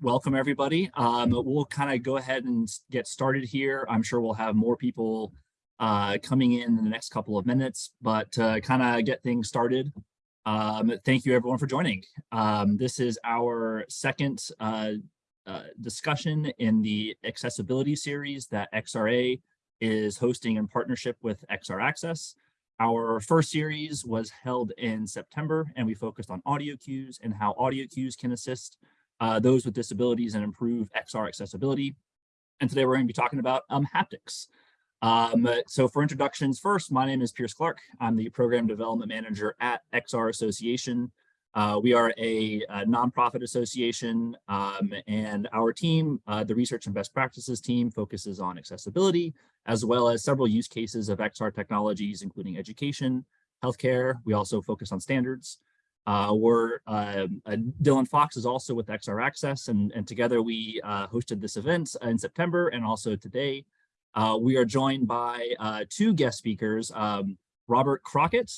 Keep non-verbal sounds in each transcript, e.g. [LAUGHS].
welcome everybody. Um, we'll kind of go ahead and get started here. I'm sure we'll have more people uh, coming in in the next couple of minutes, but to kind of get things started, um, thank you everyone for joining. Um, this is our second uh, uh, discussion in the accessibility series that XRA is hosting in partnership with XR Access. Our first series was held in September and we focused on audio cues and how audio cues can assist uh, those with disabilities and improve XR accessibility. And today we're going to be talking about um, haptics. Um, so for introductions first, my name is Pierce Clark. I'm the Program Development Manager at XR Association. Uh, we are a, a nonprofit association um, and our team, uh, the Research and Best Practices team, focuses on accessibility, as well as several use cases of XR technologies, including education, healthcare. We also focus on standards. Uh, we're, um, uh, Dylan Fox is also with XR Access, and, and together we uh, hosted this event in September and also today. Uh, we are joined by uh, two guest speakers, um, Robert Crockett,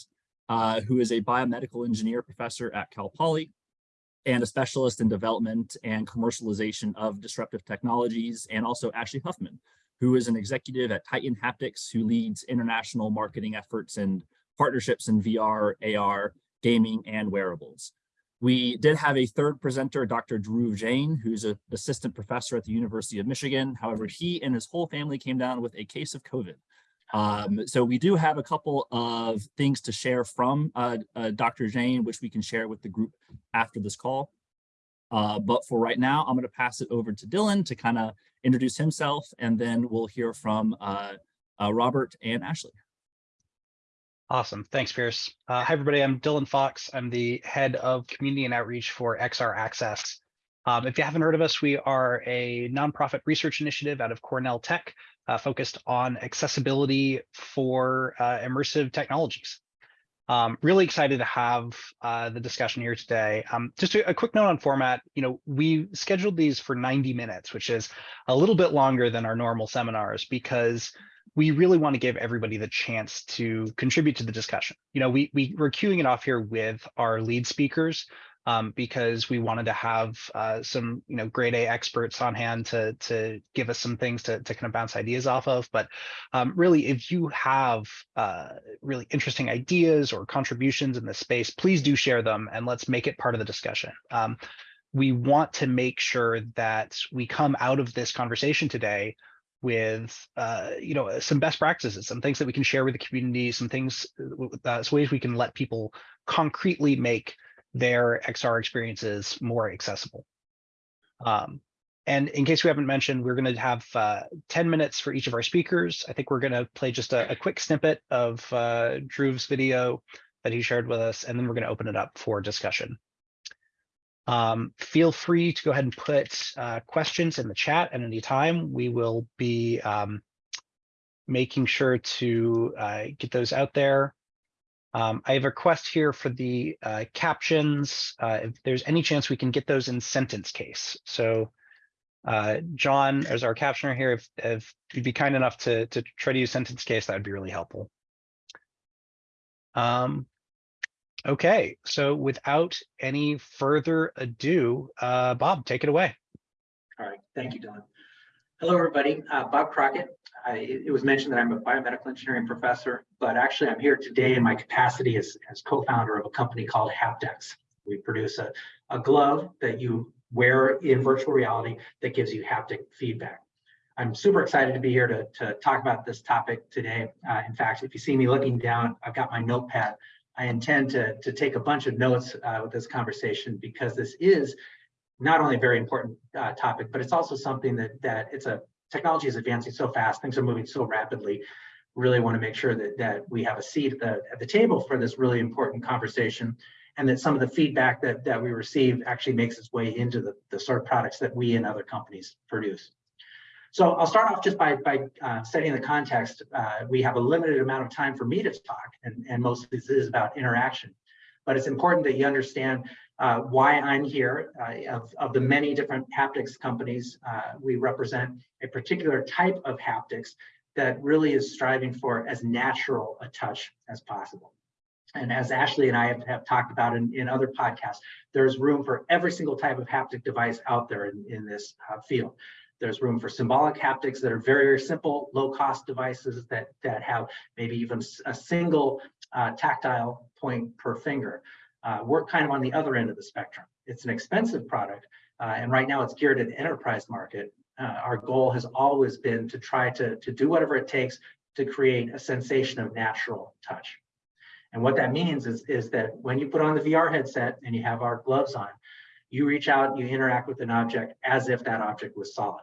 who is a biomedical engineer professor at Cal Poly and a specialist in development and commercialization of disruptive technologies, and also Ashley Huffman, who is an executive at Titan Haptics, who leads international marketing efforts and partnerships in VR, AR, gaming, and wearables. We did have a third presenter, Dr. Dhruv Jain, who's an assistant professor at the University of Michigan. However, he and his whole family came down with a case of COVID. Um, so we do have a couple of things to share from uh, uh, Dr. Jain, which we can share with the group after this call. Uh, but for right now, I'm going to pass it over to Dylan to kind of introduce himself, and then we'll hear from uh, uh, Robert and Ashley. Awesome. Thanks, Pierce. Uh, hi, everybody. I'm Dylan Fox. I'm the head of community and outreach for XR Access. Um, if you haven't heard of us, we are a nonprofit research initiative out of Cornell Tech uh, focused on accessibility for uh, immersive technologies. Um, really excited to have uh, the discussion here today. Um, just a, a, quick note on format, you know, we scheduled these for 90 minutes, which is a little bit longer than our normal seminars because we really want to give everybody the chance to contribute to the discussion. You know, we, we we're queuing it off here with our lead speakers um, because we wanted to have uh, some, you know, grade A experts on hand to to give us some things to to kind of bounce ideas off of. But um, really, if you have uh, really interesting ideas or contributions in this space, please do share them and let's make it part of the discussion. Um, we want to make sure that we come out of this conversation today with uh, you know some best practices, some things that we can share with the community, some things, uh, some ways we can let people concretely make their XR experiences more accessible. Um, and in case we haven't mentioned, we're going to have uh, 10 minutes for each of our speakers. I think we're going to play just a, a quick snippet of uh, Dhruv's video that he shared with us, and then we're going to open it up for discussion. Um, feel free to go ahead and put uh, questions in the chat at any time. We will be um, making sure to uh, get those out there. Um, I have a request here for the uh, captions. Uh, if there's any chance we can get those in sentence case. So uh, John, as our captioner here, if, if you'd be kind enough to, to try to use sentence case, that would be really helpful. Um, Okay, so without any further ado, uh, Bob, take it away. All right, thank you, Don. Hello, everybody. Uh, Bob Crockett. I, it was mentioned that I'm a biomedical engineering professor, but actually I'm here today in my capacity as, as co-founder of a company called HaptX. We produce a, a glove that you wear in virtual reality that gives you haptic feedback. I'm super excited to be here to, to talk about this topic today. Uh, in fact, if you see me looking down, I've got my notepad I intend to, to take a bunch of notes uh, with this conversation because this is not only a very important uh, topic, but it's also something that that it's a technology is advancing so fast, things are moving so rapidly. Really want to make sure that that we have a seat at the at the table for this really important conversation, and that some of the feedback that that we receive actually makes its way into the the sort of products that we and other companies produce. So I'll start off just by, by uh, setting the context. Uh, we have a limited amount of time for me to talk, and, and most of this is about interaction. But it's important that you understand uh, why I'm here. Uh, of, of the many different haptics companies, uh, we represent a particular type of haptics that really is striving for as natural a touch as possible. And as Ashley and I have, have talked about in, in other podcasts, there's room for every single type of haptic device out there in, in this uh, field. There's room for symbolic haptics that are very, very simple, low-cost devices that, that have maybe even a single uh, tactile point per finger. Uh, we're kind of on the other end of the spectrum. It's an expensive product, uh, and right now it's geared at the enterprise market. Uh, our goal has always been to try to, to do whatever it takes to create a sensation of natural touch. And what that means is, is that when you put on the VR headset and you have our gloves on, you reach out, and you interact with an object as if that object was solid.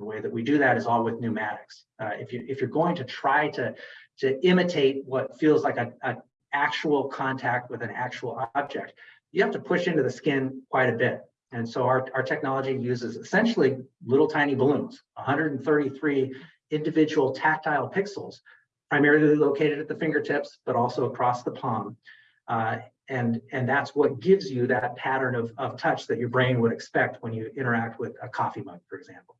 The way that we do that is all with pneumatics. Uh, if you if you're going to try to to imitate what feels like a, a actual contact with an actual object, you have to push into the skin quite a bit. And so our, our technology uses essentially little tiny balloons, 133 individual tactile pixels, primarily located at the fingertips, but also across the palm. Uh, and, and that's what gives you that pattern of, of touch that your brain would expect when you interact with a coffee mug, for example.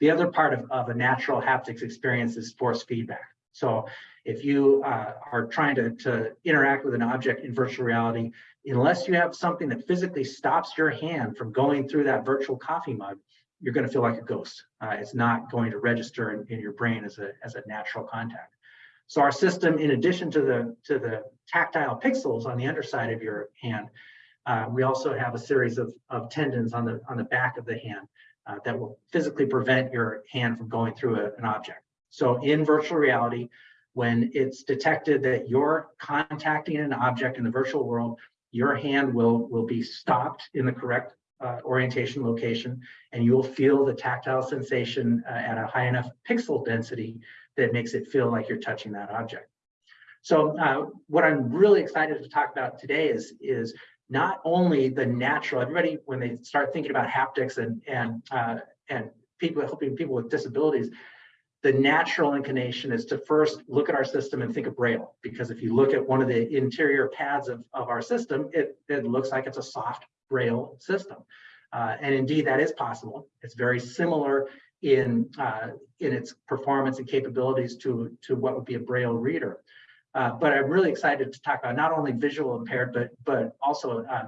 The other part of, of a natural haptics experience is force feedback. So if you uh, are trying to, to interact with an object in virtual reality, unless you have something that physically stops your hand from going through that virtual coffee mug, you're going to feel like a ghost. Uh, it's not going to register in, in your brain as a, as a natural contact. So our system, in addition to the, to the tactile pixels on the underside of your hand, uh, we also have a series of, of tendons on the, on the back of the hand uh, that will physically prevent your hand from going through a, an object. So in virtual reality, when it's detected that you're contacting an object in the virtual world, your hand will, will be stopped in the correct uh, orientation location, and you will feel the tactile sensation uh, at a high enough pixel density that makes it feel like you're touching that object. So uh, what I'm really excited to talk about today is, is not only the natural, everybody, when they start thinking about haptics and, and, uh, and people helping people with disabilities, the natural inclination is to first look at our system and think of Braille, because if you look at one of the interior pads of, of our system, it, it looks like it's a soft Braille system. Uh, and indeed, that is possible. It's very similar in, uh, in its performance and capabilities to, to what would be a Braille reader. Uh, but I'm really excited to talk about not only visual impaired, but, but also uh,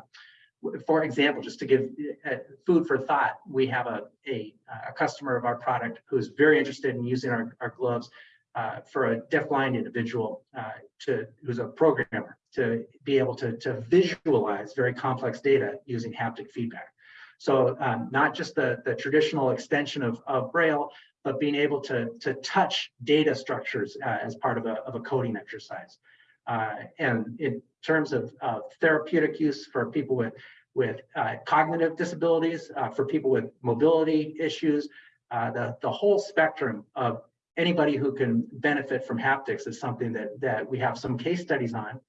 for example, just to give uh, food for thought, we have a, a, a, customer of our product who's very interested in using our, our gloves uh, for a deafblind individual uh, to who's a programmer to be able to, to visualize very complex data using haptic feedback. So um, not just the, the traditional extension of, of Braille, but being able to, to touch data structures uh, as part of a, of a coding exercise. Uh, and in terms of uh, therapeutic use for people with, with uh, cognitive disabilities, uh, for people with mobility issues, uh, the, the whole spectrum of anybody who can benefit from haptics is something that, that we have some case studies on.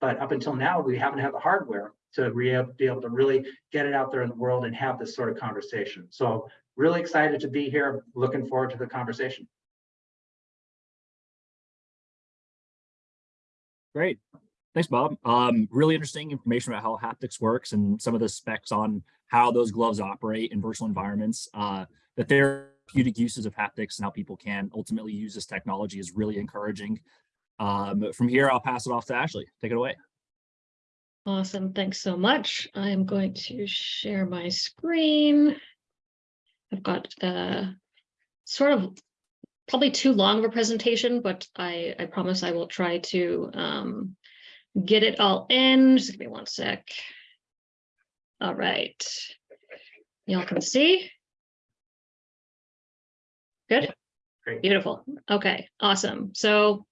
But up until now, we haven't had the hardware to be able to really get it out there in the world and have this sort of conversation. So really excited to be here. Looking forward to the conversation. Great. Thanks, Bob. Um, really interesting information about how haptics works and some of the specs on how those gloves operate in virtual environments. Uh, the therapeutic uses of haptics and how people can ultimately use this technology is really encouraging. Um, from here, I'll pass it off to Ashley. Take it away. Awesome. Thanks so much. I'm going to share my screen. I've got uh, sort of probably too long of a presentation, but I, I promise I will try to um, get it all in. Just give me one sec. All right. Y'all can see. Good. Great. Beautiful. Okay, awesome. So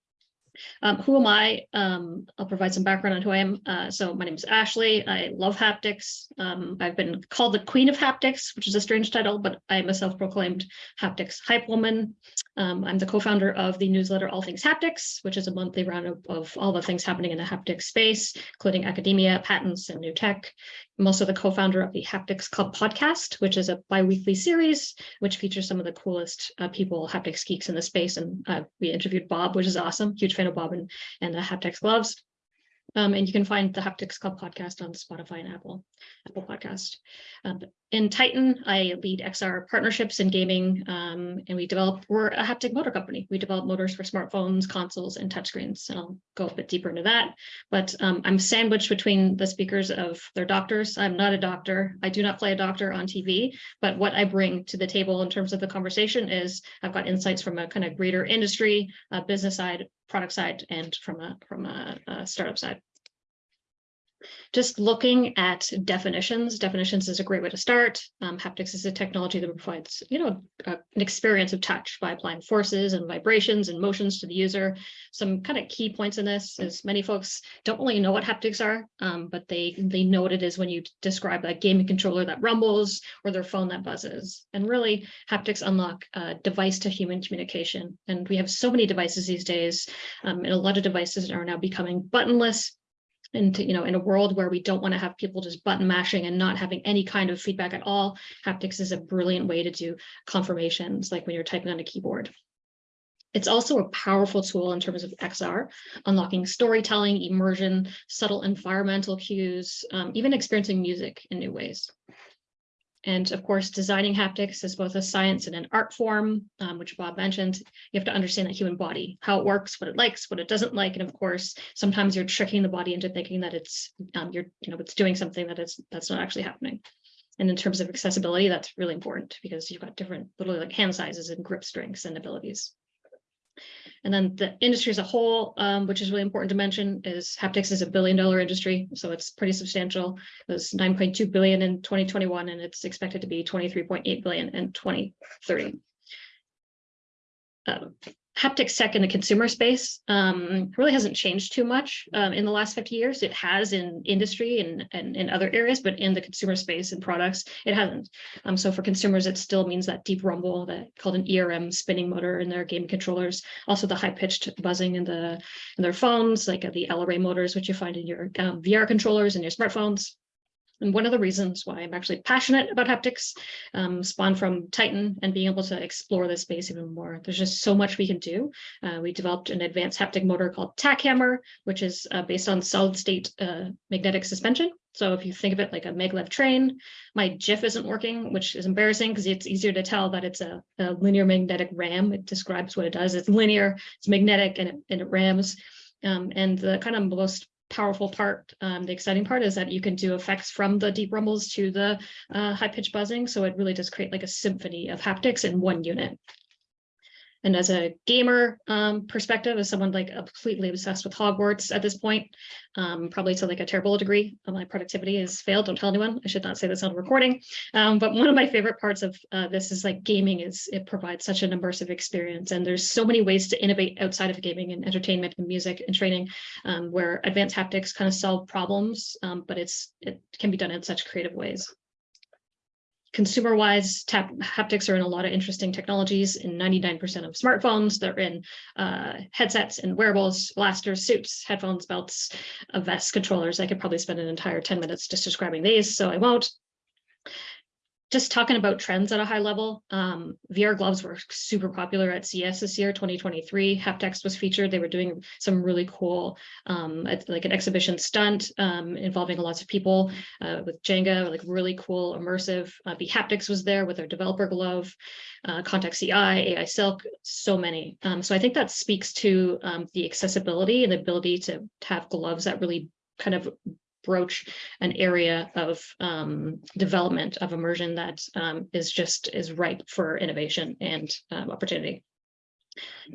um, who am I? Um, I'll provide some background on who I am. Uh, so my name is Ashley. I love haptics. Um, I've been called the queen of haptics, which is a strange title, but I'm a self-proclaimed haptics hype woman. Um, I'm the co-founder of the newsletter All Things Haptics, which is a monthly roundup of all the things happening in the haptic space, including academia, patents, and new tech. I'm also the co-founder of the Haptics Club podcast, which is a bi-weekly series, which features some of the coolest uh, people, haptics geeks in the space. And uh, we interviewed Bob, which is awesome. Huge fan of Bob and, and the HaptX gloves. Um, and you can find the Haptics Club podcast on Spotify and Apple, Apple Podcast. Um, in Titan, I lead XR partnerships in gaming, um, and we develop, we're a haptic motor company. We develop motors for smartphones, consoles, and touchscreens. And I'll go a bit deeper into that. But um, I'm sandwiched between the speakers of their doctors. I'm not a doctor. I do not play a doctor on TV, but what I bring to the table in terms of the conversation is I've got insights from a kind of greater industry, business side, product side, and from a from a, a startup side. Just looking at definitions, definitions is a great way to start. Um, haptics is a technology that provides, you know, an experience of touch by applying forces and vibrations and motions to the user. Some kind of key points in this is many folks don't really know what haptics are, um, but they they know what it is when you describe that gaming controller that rumbles or their phone that buzzes. And really, haptics unlock uh, device to human communication. And we have so many devices these days, um, and a lot of devices are now becoming buttonless and you know in a world where we don't want to have people just button mashing and not having any kind of feedback at all haptics is a brilliant way to do confirmations like when you're typing on a keyboard it's also a powerful tool in terms of XR, unlocking storytelling, immersion, subtle environmental cues, um, even experiencing music in new ways. And of course, designing haptics is both a science and an art form, um, which Bob mentioned. You have to understand the human body, how it works, what it likes, what it doesn't like. And of course, sometimes you're tricking the body into thinking that it's um, you're, you know, it's doing something that is that's not actually happening. And in terms of accessibility, that's really important because you've got different literally like hand sizes and grip strengths and abilities. And then the industry as a whole, um, which is really important to mention, is haptics is a billion dollar industry, so it's pretty substantial. It was 9.2 billion in 2021, and it's expected to be 23.8 billion in 2030. Um, haptics tech in the consumer space um, really hasn't changed too much um, in the last 50 years. It has in industry and, and in other areas, but in the consumer space and products, it hasn't. Um, so for consumers, it still means that deep rumble that called an ERM spinning motor in their game controllers, also the high pitched buzzing in the in their phones, like the LRA motors, which you find in your um, VR controllers and your smartphones. And one of the reasons why I'm actually passionate about haptics um, spawned from Titan and being able to explore this space even more. There's just so much we can do. Uh, we developed an advanced haptic motor called TacHammer, which is uh, based on solid state uh, magnetic suspension. So if you think of it like a maglev train, my GIF isn't working, which is embarrassing because it's easier to tell that it's a, a, linear magnetic ram. It describes what it does. It's linear, it's magnetic, and it, and it rams. Um, and the kind of most powerful part, um, the exciting part is that you can do effects from the deep rumbles to the uh, high pitch buzzing. So it really does create like a symphony of haptics in one unit. And as a gamer um, perspective, as someone like completely obsessed with Hogwarts at this point, um, probably to like a terrible degree, uh, my productivity has failed. Don't tell anyone. I should not say this on recording. Um, but one of my favorite parts of uh, this is like gaming is it provides such an immersive experience. And there's so many ways to innovate outside of gaming and entertainment and music and training um, where advanced haptics kind of solve problems, um, but it's it can be done in such creative ways. Consumer wise, haptics are in a lot of interesting technologies in 99% of smartphones. They're in uh, headsets and wearables, blasters, suits, headphones, belts, uh, vests, controllers. I could probably spend an entire 10 minutes just describing these, so I won't just talking about trends at a high level, um, VR gloves were super popular at CES this year, 2023. Haptics was featured. They were doing some really cool, um, like an exhibition stunt um, involving lots of people uh, with Jenga, like really cool, immersive. Uh, the HaptX was there with their developer glove, uh, Contact CI, AI Silk, so many. Um, so I think that speaks to um, the accessibility and the ability to have gloves that really kind of broach an area of um, development of immersion that um, is just is ripe for innovation and um, opportunity.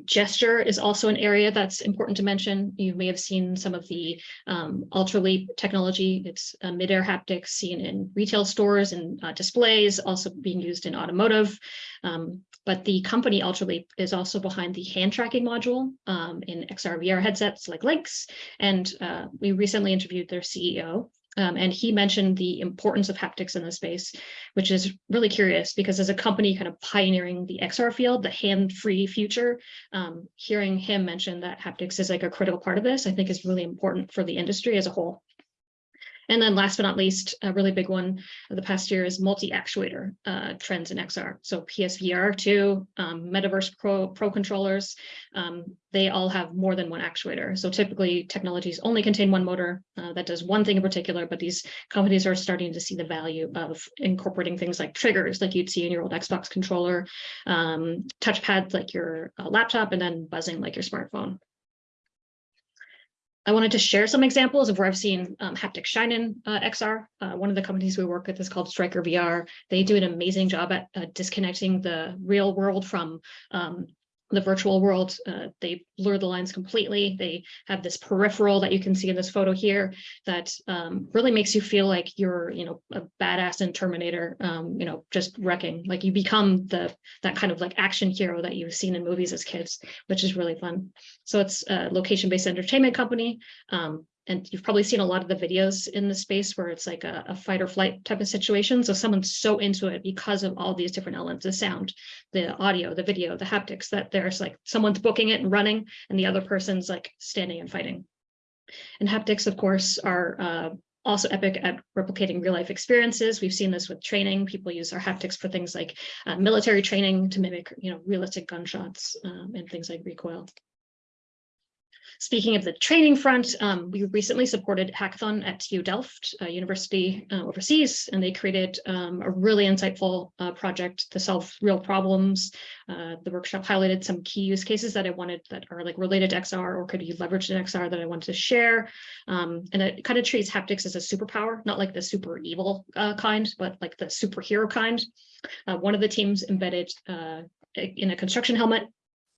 Gesture is also an area that's important to mention. You may have seen some of the um, Ultraleap technology. It's uh, mid-air haptics seen in retail stores and uh, displays, also being used in automotive. Um, but the company Ultraleap is also behind the hand tracking module um, in XR VR headsets like Lynx. And uh, we recently interviewed their CEO, um, and he mentioned the importance of haptics in this space, which is really curious because as a company kind of pioneering the XR field, the hand-free future, um, hearing him mention that haptics is like a critical part of this, I think is really important for the industry as a whole. And then last but not least, a really big one of the past year is multi-actuator uh, trends in XR. So PSVR2, um, Meta Quest Pro, Pro controllers, um, they all have more than one actuator. So typically technologies only contain one motor uh, that does one thing in particular, but these companies are starting to see the value of incorporating things like triggers, like you'd see in your old Xbox controller, um, touchpads like your uh, laptop, and then buzzing like your smartphone. I wanted to share some examples of where I've seen um, haptic shine in uh, XR. Uh, one of the companies we work with is called Striker VR. They do an amazing job at uh, disconnecting the real world from um, the virtual world. Uh, they blur the lines completely. They have this peripheral that you can see in this photo here that um, really makes you feel like you're, you know, a badass in Terminator, um, you know, just wrecking. Like you become the that kind of like action hero that you've seen in movies as kids, which is really fun. So it's a location-based entertainment company. Um, and you've probably seen a lot of the videos in the space where it's like a, a, fight or flight type of situation. So someone's so into it because of all these different elements, the sound, the audio, the video, the haptics, that there's like someone's booking it and running and the other person's like standing and fighting. And haptics, of course, are uh, also epic at replicating real life experiences. We've seen this with training. People use our haptics for things like uh, military training to mimic, you know, realistic gunshots um, and things like recoil. Speaking of the training front, um, we recently supported hackathon at TU Delft, a university uh, overseas, and they created um, a really insightful uh, project to solve real problems. Uh, the workshop highlighted some key use cases that I wanted that are like related to XR or could be leveraged in XR that I wanted to share. Um, and it kind of treats haptics as a superpower, not like the super evil uh, kind, but like the superhero kind. Uh, one of the teams embedded uh, in a construction helmet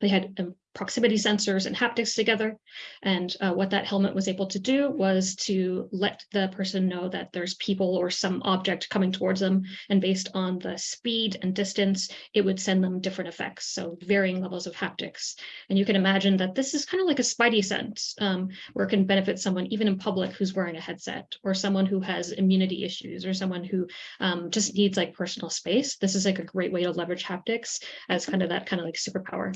they had um, proximity sensors and haptics together. And uh, what that helmet was able to do was to let the person know that there's people or some object coming towards them. And based on the speed and distance, it would send them different effects. So varying levels of haptics. And you can imagine that this is kind of like a spidey sense um, where it can benefit someone even in public who's wearing a headset or someone who has immunity issues or someone who um, just needs like personal space. This is like a great way to leverage haptics as kind of that kind of like superpower.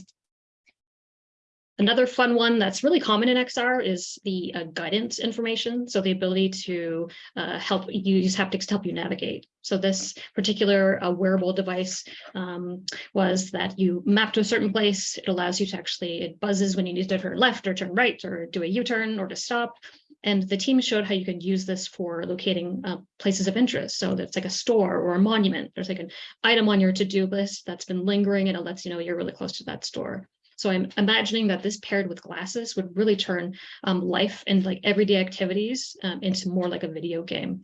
Another fun one that's really common in XR is the uh, guidance information. So the ability to uh, help you use haptics to help you navigate. So this particular uh, wearable device um, was that you map to a certain place. It allows you to actually, it buzzes when you need to turn left or turn right or do a U-turn or to stop. And the team showed how you can use this for locating uh, places of interest. So that's like a store or a monument. There's like an item on your to-do list that's been lingering and it lets you know you're really close to that store. So I'm imagining that this paired with glasses would really turn um, life and like everyday activities um, into more like a video game.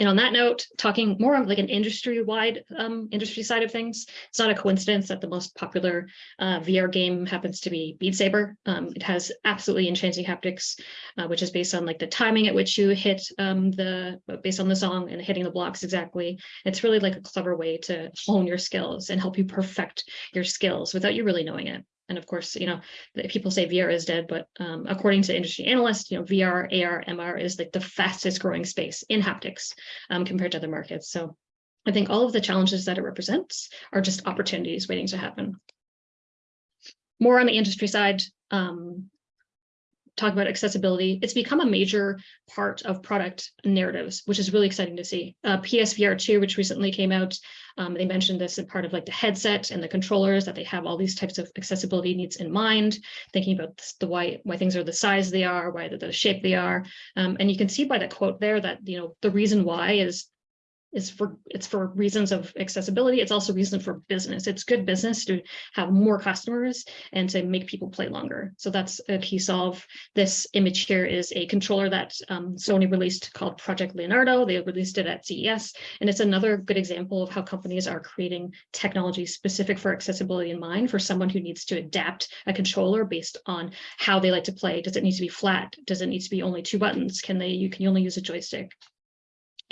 And on that note, talking more of like an industry-wide um, industry side of things, it's not a coincidence that the most popular uh, VR game happens to be Beat Saber. Um, it has absolutely enchanting haptics, uh, which is based on like the timing at which you hit um, the, based on the song and hitting the blocks exactly. It's really like a clever way to hone your skills and help you perfect your skills without you really knowing it. And of course, you know, people say VR is dead, but um, according to industry analysts, you know, VR, AR, MR is like the fastest growing space in haptics um, compared to other markets. So I think all of the challenges that it represents are just opportunities waiting to happen. More on the industry side, um, talk about accessibility, it's become a major part of product narratives, which is really exciting to see. Uh, PSVR 2, which recently came out, um, they mentioned this as part of like the headset and the controllers, that they have all these types of accessibility needs in mind, thinking about the why, why things are the size they are, why the shape they are. Um, and you can see by the quote there that, you know, the reason why is is for it's for reasons of accessibility. It's also reason for business. It's good business to have more customers and to make people play longer. So that's a key solve. This image here is a controller that um, Sony released called Project Leonardo. They released it at CES, and it's another good example of how companies are creating technology specific for accessibility in mind for someone who needs to adapt a controller based on how they like to play. Does it need to be flat? Does it need to be only two buttons? Can they? You can only use a joystick?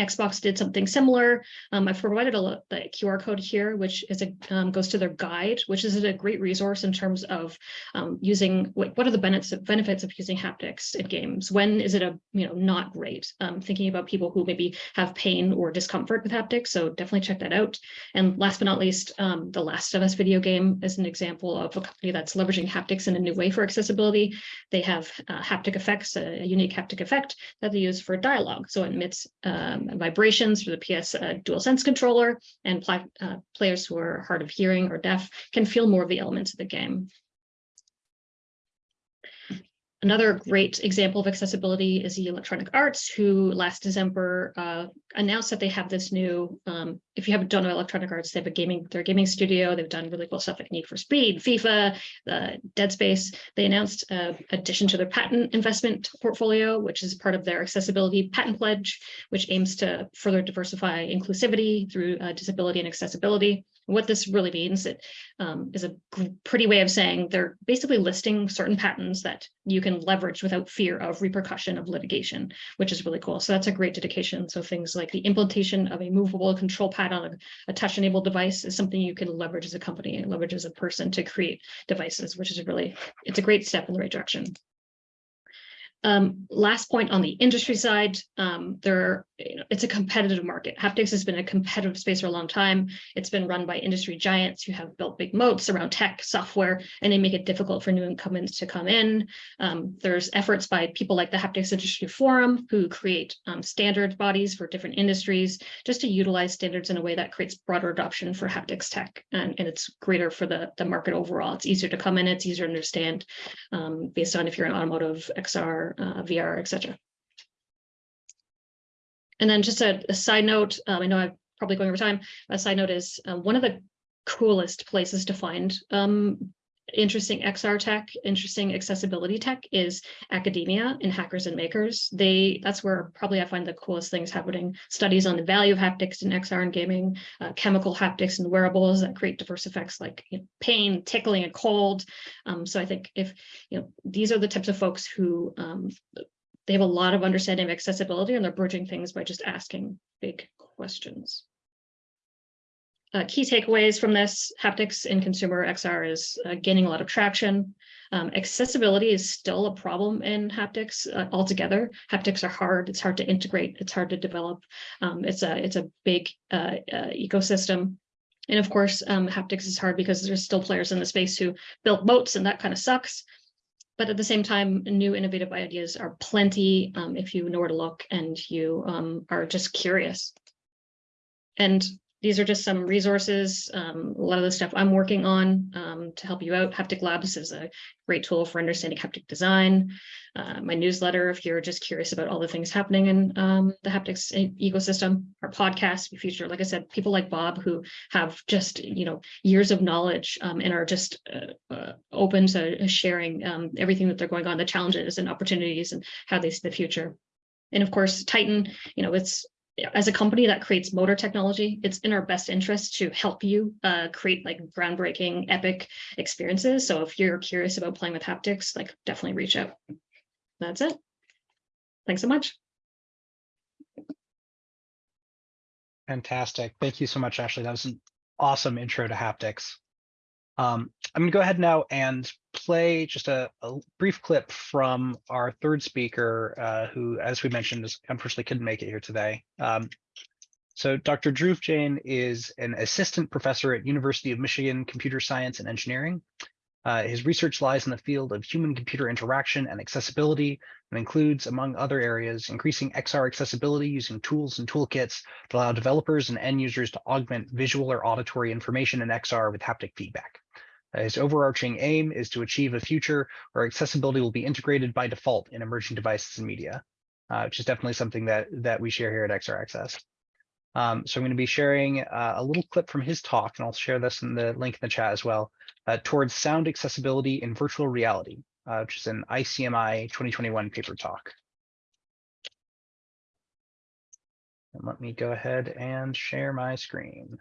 Xbox did something similar. Um, I've provided a the QR code here, which is a um, goes to their guide, which is a great resource in terms of um, using what what are the benefits benefits of using haptics in games. When is it a you know not great? Um, thinking about people who maybe have pain or discomfort with haptics, so definitely check that out. And last but not least, um, the Last of Us video game is an example of a company that's leveraging haptics in a new way for accessibility. They have uh, haptic effects, a, a unique haptic effect that they use for dialogue. So it emits um, vibrations for the PS uh, DualSense controller, and uh, players who are hard of hearing or deaf can feel more of the elements of the game. Another great example of accessibility is the Electronic Arts, who last December uh, announced that they have this new. Um, if you haven't done Electronic Arts, they have a gaming their gaming studio. They've done really cool stuff like Need for Speed, FIFA, uh, Dead Space. They announced uh, addition to their patent investment portfolio, which is part of their accessibility patent pledge, which aims to further diversify inclusivity through uh, disability and accessibility. What this really means it um, is a pretty way of saying they're basically listing certain patents that you can leverage without fear of repercussion of litigation, which is really cool. So that's a great dedication. So things like the implementation of a movable control pad on a, a touch-enabled device is something you can leverage as a company and leverage as a person to create devices, which is really it's a great step in the right direction. Um, last point on the industry side, um, there, you know, it's a competitive market. Haptics has been a competitive space for a long time. It's been run by industry giants who have built big moats around tech, software, and they make it difficult for new incumbents to come in. Um, there's efforts by people like the Haptics Industry Forum who create um, standard bodies for different industries just to utilize standards in a way that creates broader adoption for haptics tech. And, and it's greater for the, the market overall. It's easier to come in, it's easier to understand um, based on if you're an automotive, XR, uh, VR, etc. And then just a, a side note, um, I know I'm probably going over time. A side note is uh, one of the coolest places to find um, interesting XR tech, interesting accessibility tech is academia and hackers and makers. They that's where probably I find the coolest things happening. Studies on the value of haptics in XR and gaming, uh, chemical haptics and wearables that create diverse effects like you know, pain, tickling, and cold. Um, so I think if you know these are the types of folks who um, they have a lot of understanding of accessibility and they're bridging things by just asking big questions. Uh, key takeaways from this haptics in consumer XR is uh, gaining a lot of traction. Um, accessibility is still a problem in haptics uh, altogether. Haptics are hard. It's hard to integrate. It's hard to develop. Um, it's a it's a big uh, uh, ecosystem. And of course, um, haptics is hard because there's still players in the space who built moats, and that kind of sucks. But at the same time, new innovative ideas are plenty um, if you know where to look and you um, are just curious. And these are just some resources, um, a lot of the stuff I'm working on um, to help you out. Haptic Labs is a great tool for understanding haptic design. Uh, my newsletter, if you're just curious about all the things happening in um, the haptics ecosystem, our podcast, we feature, like I said, people like Bob who have just, you know, years of knowledge um, and are just uh, uh, open to sharing um, everything that they're going on, the challenges and opportunities and how they see the future. And of course, Titan, you know, it's as a company that creates motor technology, it's in our best interest to help you uh, create like groundbreaking, epic experiences. So if you're curious about playing with haptics, like definitely reach out. That's it. Thanks so much. Fantastic. Thank you so much, Ashley. That was an awesome intro to haptics. Um, I'm going to go ahead now and play just a, a brief clip from our third speaker, uh, who, as we mentioned, is unfortunately couldn't make it here today. Um, so Dr. Dhruv Jain is an assistant professor at University of Michigan Computer Science and Engineering. Uh, his research lies in the field of human-computer interaction and accessibility and includes, among other areas, increasing XR accessibility using tools and toolkits that allow developers and end users to augment visual or auditory information in XR with haptic feedback. Uh, His overarching aim is to achieve a future where accessibility will be integrated by default in emerging devices and media, uh, which is definitely something that, that we share here at XR Access. Um, so I'm going to be sharing uh, a little clip from his talk, and I'll share this in the link in the chat as well, uh, towards sound accessibility in virtual reality, uh, which is an ICMI 2021 paper talk. And let me go ahead and share my screen.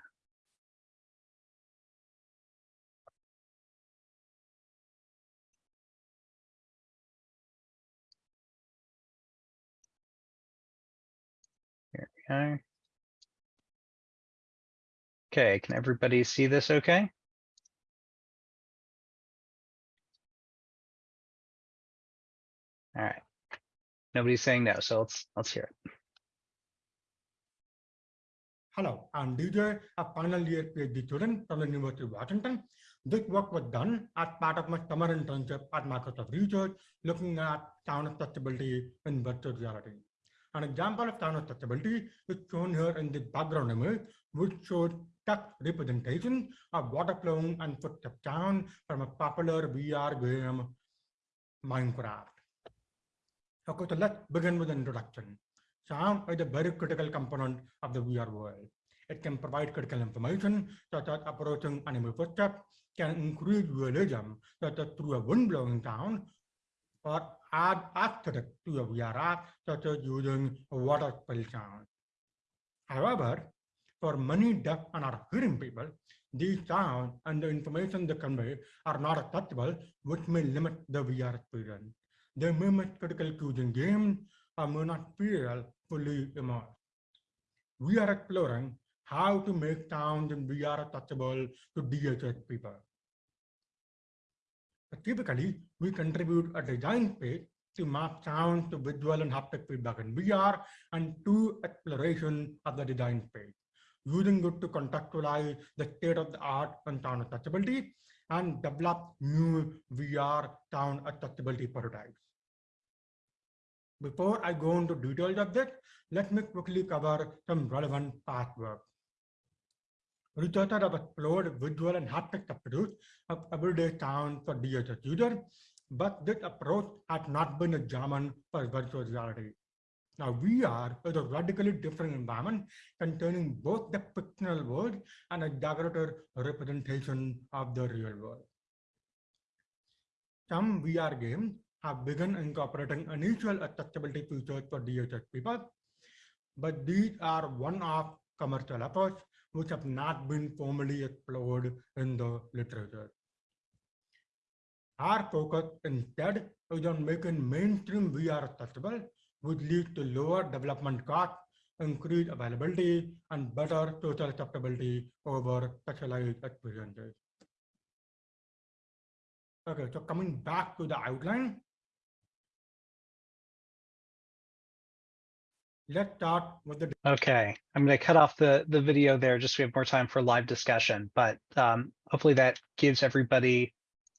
Here we are. Okay, can everybody see this okay? All right. Nobody's saying no, so let's, let's hear it. Hello, I'm DJ, a final year PhD student from the University of Washington. This work was done as part of my summer internship at Microsoft Research, looking at sound accessibility in virtual reality. An example of sound accessibility is shown here in the background image, which shows text representation of water flowing and footstep sound from a popular VR game, Minecraft. Okay, so let's begin with the introduction. Sound is a very critical component of the VR world. It can provide critical information such as approaching animal footsteps, can increase realism such as through a wind blowing sound, or add aesthetic to a VR app such as using a water spill sound. However, for many deaf and hard hearing people, these sounds and the information they convey are not accessible, which may limit the VR experience. May miss critical in games not feel fully immersed. We are exploring how to make sounds in VR touchable to DHH people. Typically, we contribute a design space to map sounds to visual and haptic feedback in VR and to exploration of the design space, using it to contextualize the state of the art and sound accessibility and develop new VR town accessibility prototypes. Before I go into details of this, let me quickly cover some relevant past work. Researchers have explored visual and haptic substitutes of everyday sound for DHH users, but this approach has not been examined for virtual reality. Now, VR is a radically different environment containing both the fictional world and a exaggerated representation of the real world. Some VR games have begun incorporating initial accessibility features for DHH people, but these are one-off commercial efforts which have not been formally explored in the literature. Our focus instead is on making mainstream VR accessible, which lead to lower development costs, increased availability, and better social acceptability over specialized experiences. Okay, so coming back to the outline, let's start with the Okay, I'm going to cut off the, the video there just so we have more time for live discussion, but um, hopefully that gives everybody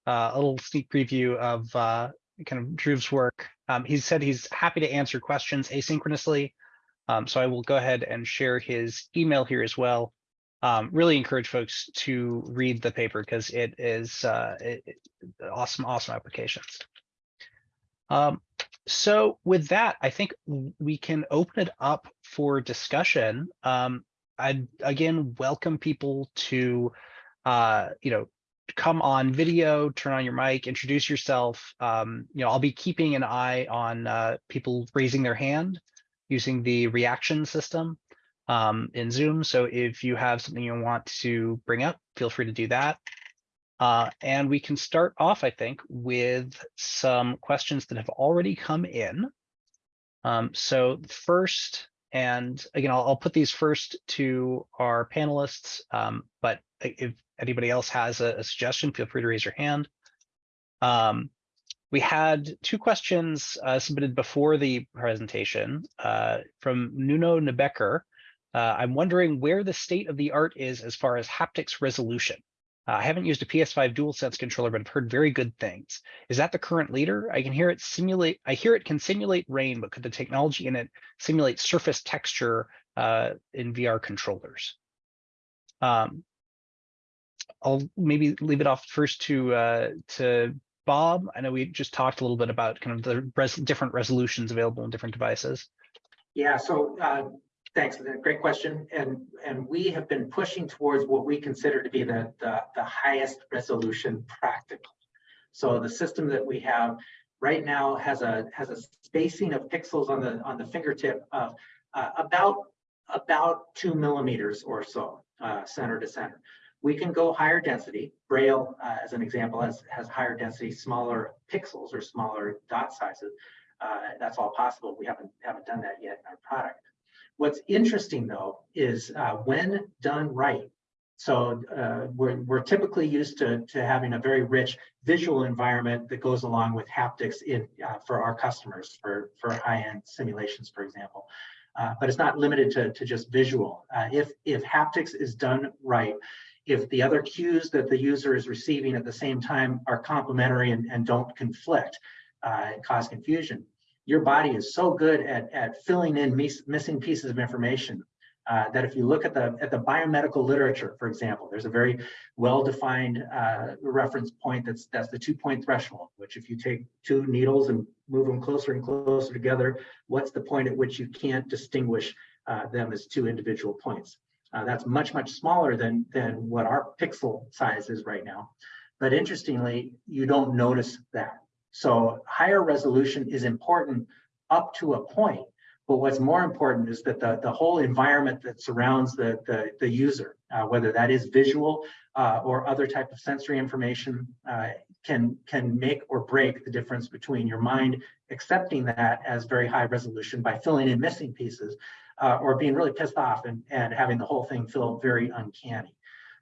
uh, a little sneak preview of uh, kind of Dhruv's work. Um, he said he's happy to answer questions asynchronously. Um, so I will go ahead and share his email here as well. Um, really encourage folks to read the paper because it is uh, it, it- awesome, awesome applications. Um, so with that, I think we can open it up for discussion. Um, I'd again welcome people to, uh, you know, come on video, turn on your mic, introduce yourself. Um, you know, I'll be keeping an eye on uh, people raising their hand using the reaction system um, in Zoom. So if you have something you want to bring up, feel free to do that. Uh, and we can start off, I think, with some questions that have already come in. Um, so first, and again, I'll, I'll put these first to our panelists, um, but if anybody else has a, a suggestion, feel free to raise your hand. Um, we had two questions uh, submitted before the presentation uh, from Nuno Nebecker. Uh, I'm wondering where the state of the art is as far as haptics resolution. Uh, I haven't used a PS5 DualSense controller, but I've heard very good things. Is that the current leader? I can hear it simulate. I hear it can simulate rain, but could the technology in it simulate surface texture uh, in VR controllers? Um, I'll maybe leave it off first to uh, to Bob. I know we just talked a little bit about kind of the res different resolutions available in different devices. Yeah, so uh, thanks, great question. And, and we have been pushing towards what we consider to be the, the, the highest resolution practical. So the system that we have right now has a, has a spacing of pixels on the, on the fingertip of uh, about, about two millimeters or so, uh, center to center. We can go higher density. Braille, uh, as an example, has, has higher density, smaller pixels or smaller dot sizes. Uh, that's all possible. We haven't haven't done that yet in our product. What's interesting though is uh, when done right. So uh, we're, we're typically used to, to having a very rich visual environment that goes along with haptics in uh, for our customers for, for high-end simulations, for example. Uh, but it's not limited to, to just visual. If, if haptics is done right, if the other cues that the user is receiving at the same time are complementary and, and don't conflict uh, cause confusion, your body is so good at, at filling in miss, missing pieces of information uh, that if you look at the at the biomedical literature, for example, there's a very well-defined uh, reference point that's that's the two-point threshold, which if you take two needles and move them closer and closer together, what's the point at which you can't distinguish uh, them as two individual points? Uh, that's much, much smaller than, than what our pixel size is right now. But interestingly, you don't notice that. So higher resolution is important up to a point, but what's more important is that the, the whole environment that surrounds the, the, the user, uh, whether that is visual uh, or other type of sensory information, uh, can, can make or break the difference between your mind accepting that as very high resolution by filling in missing pieces uh, or being really pissed off and, and having the whole thing feel very uncanny.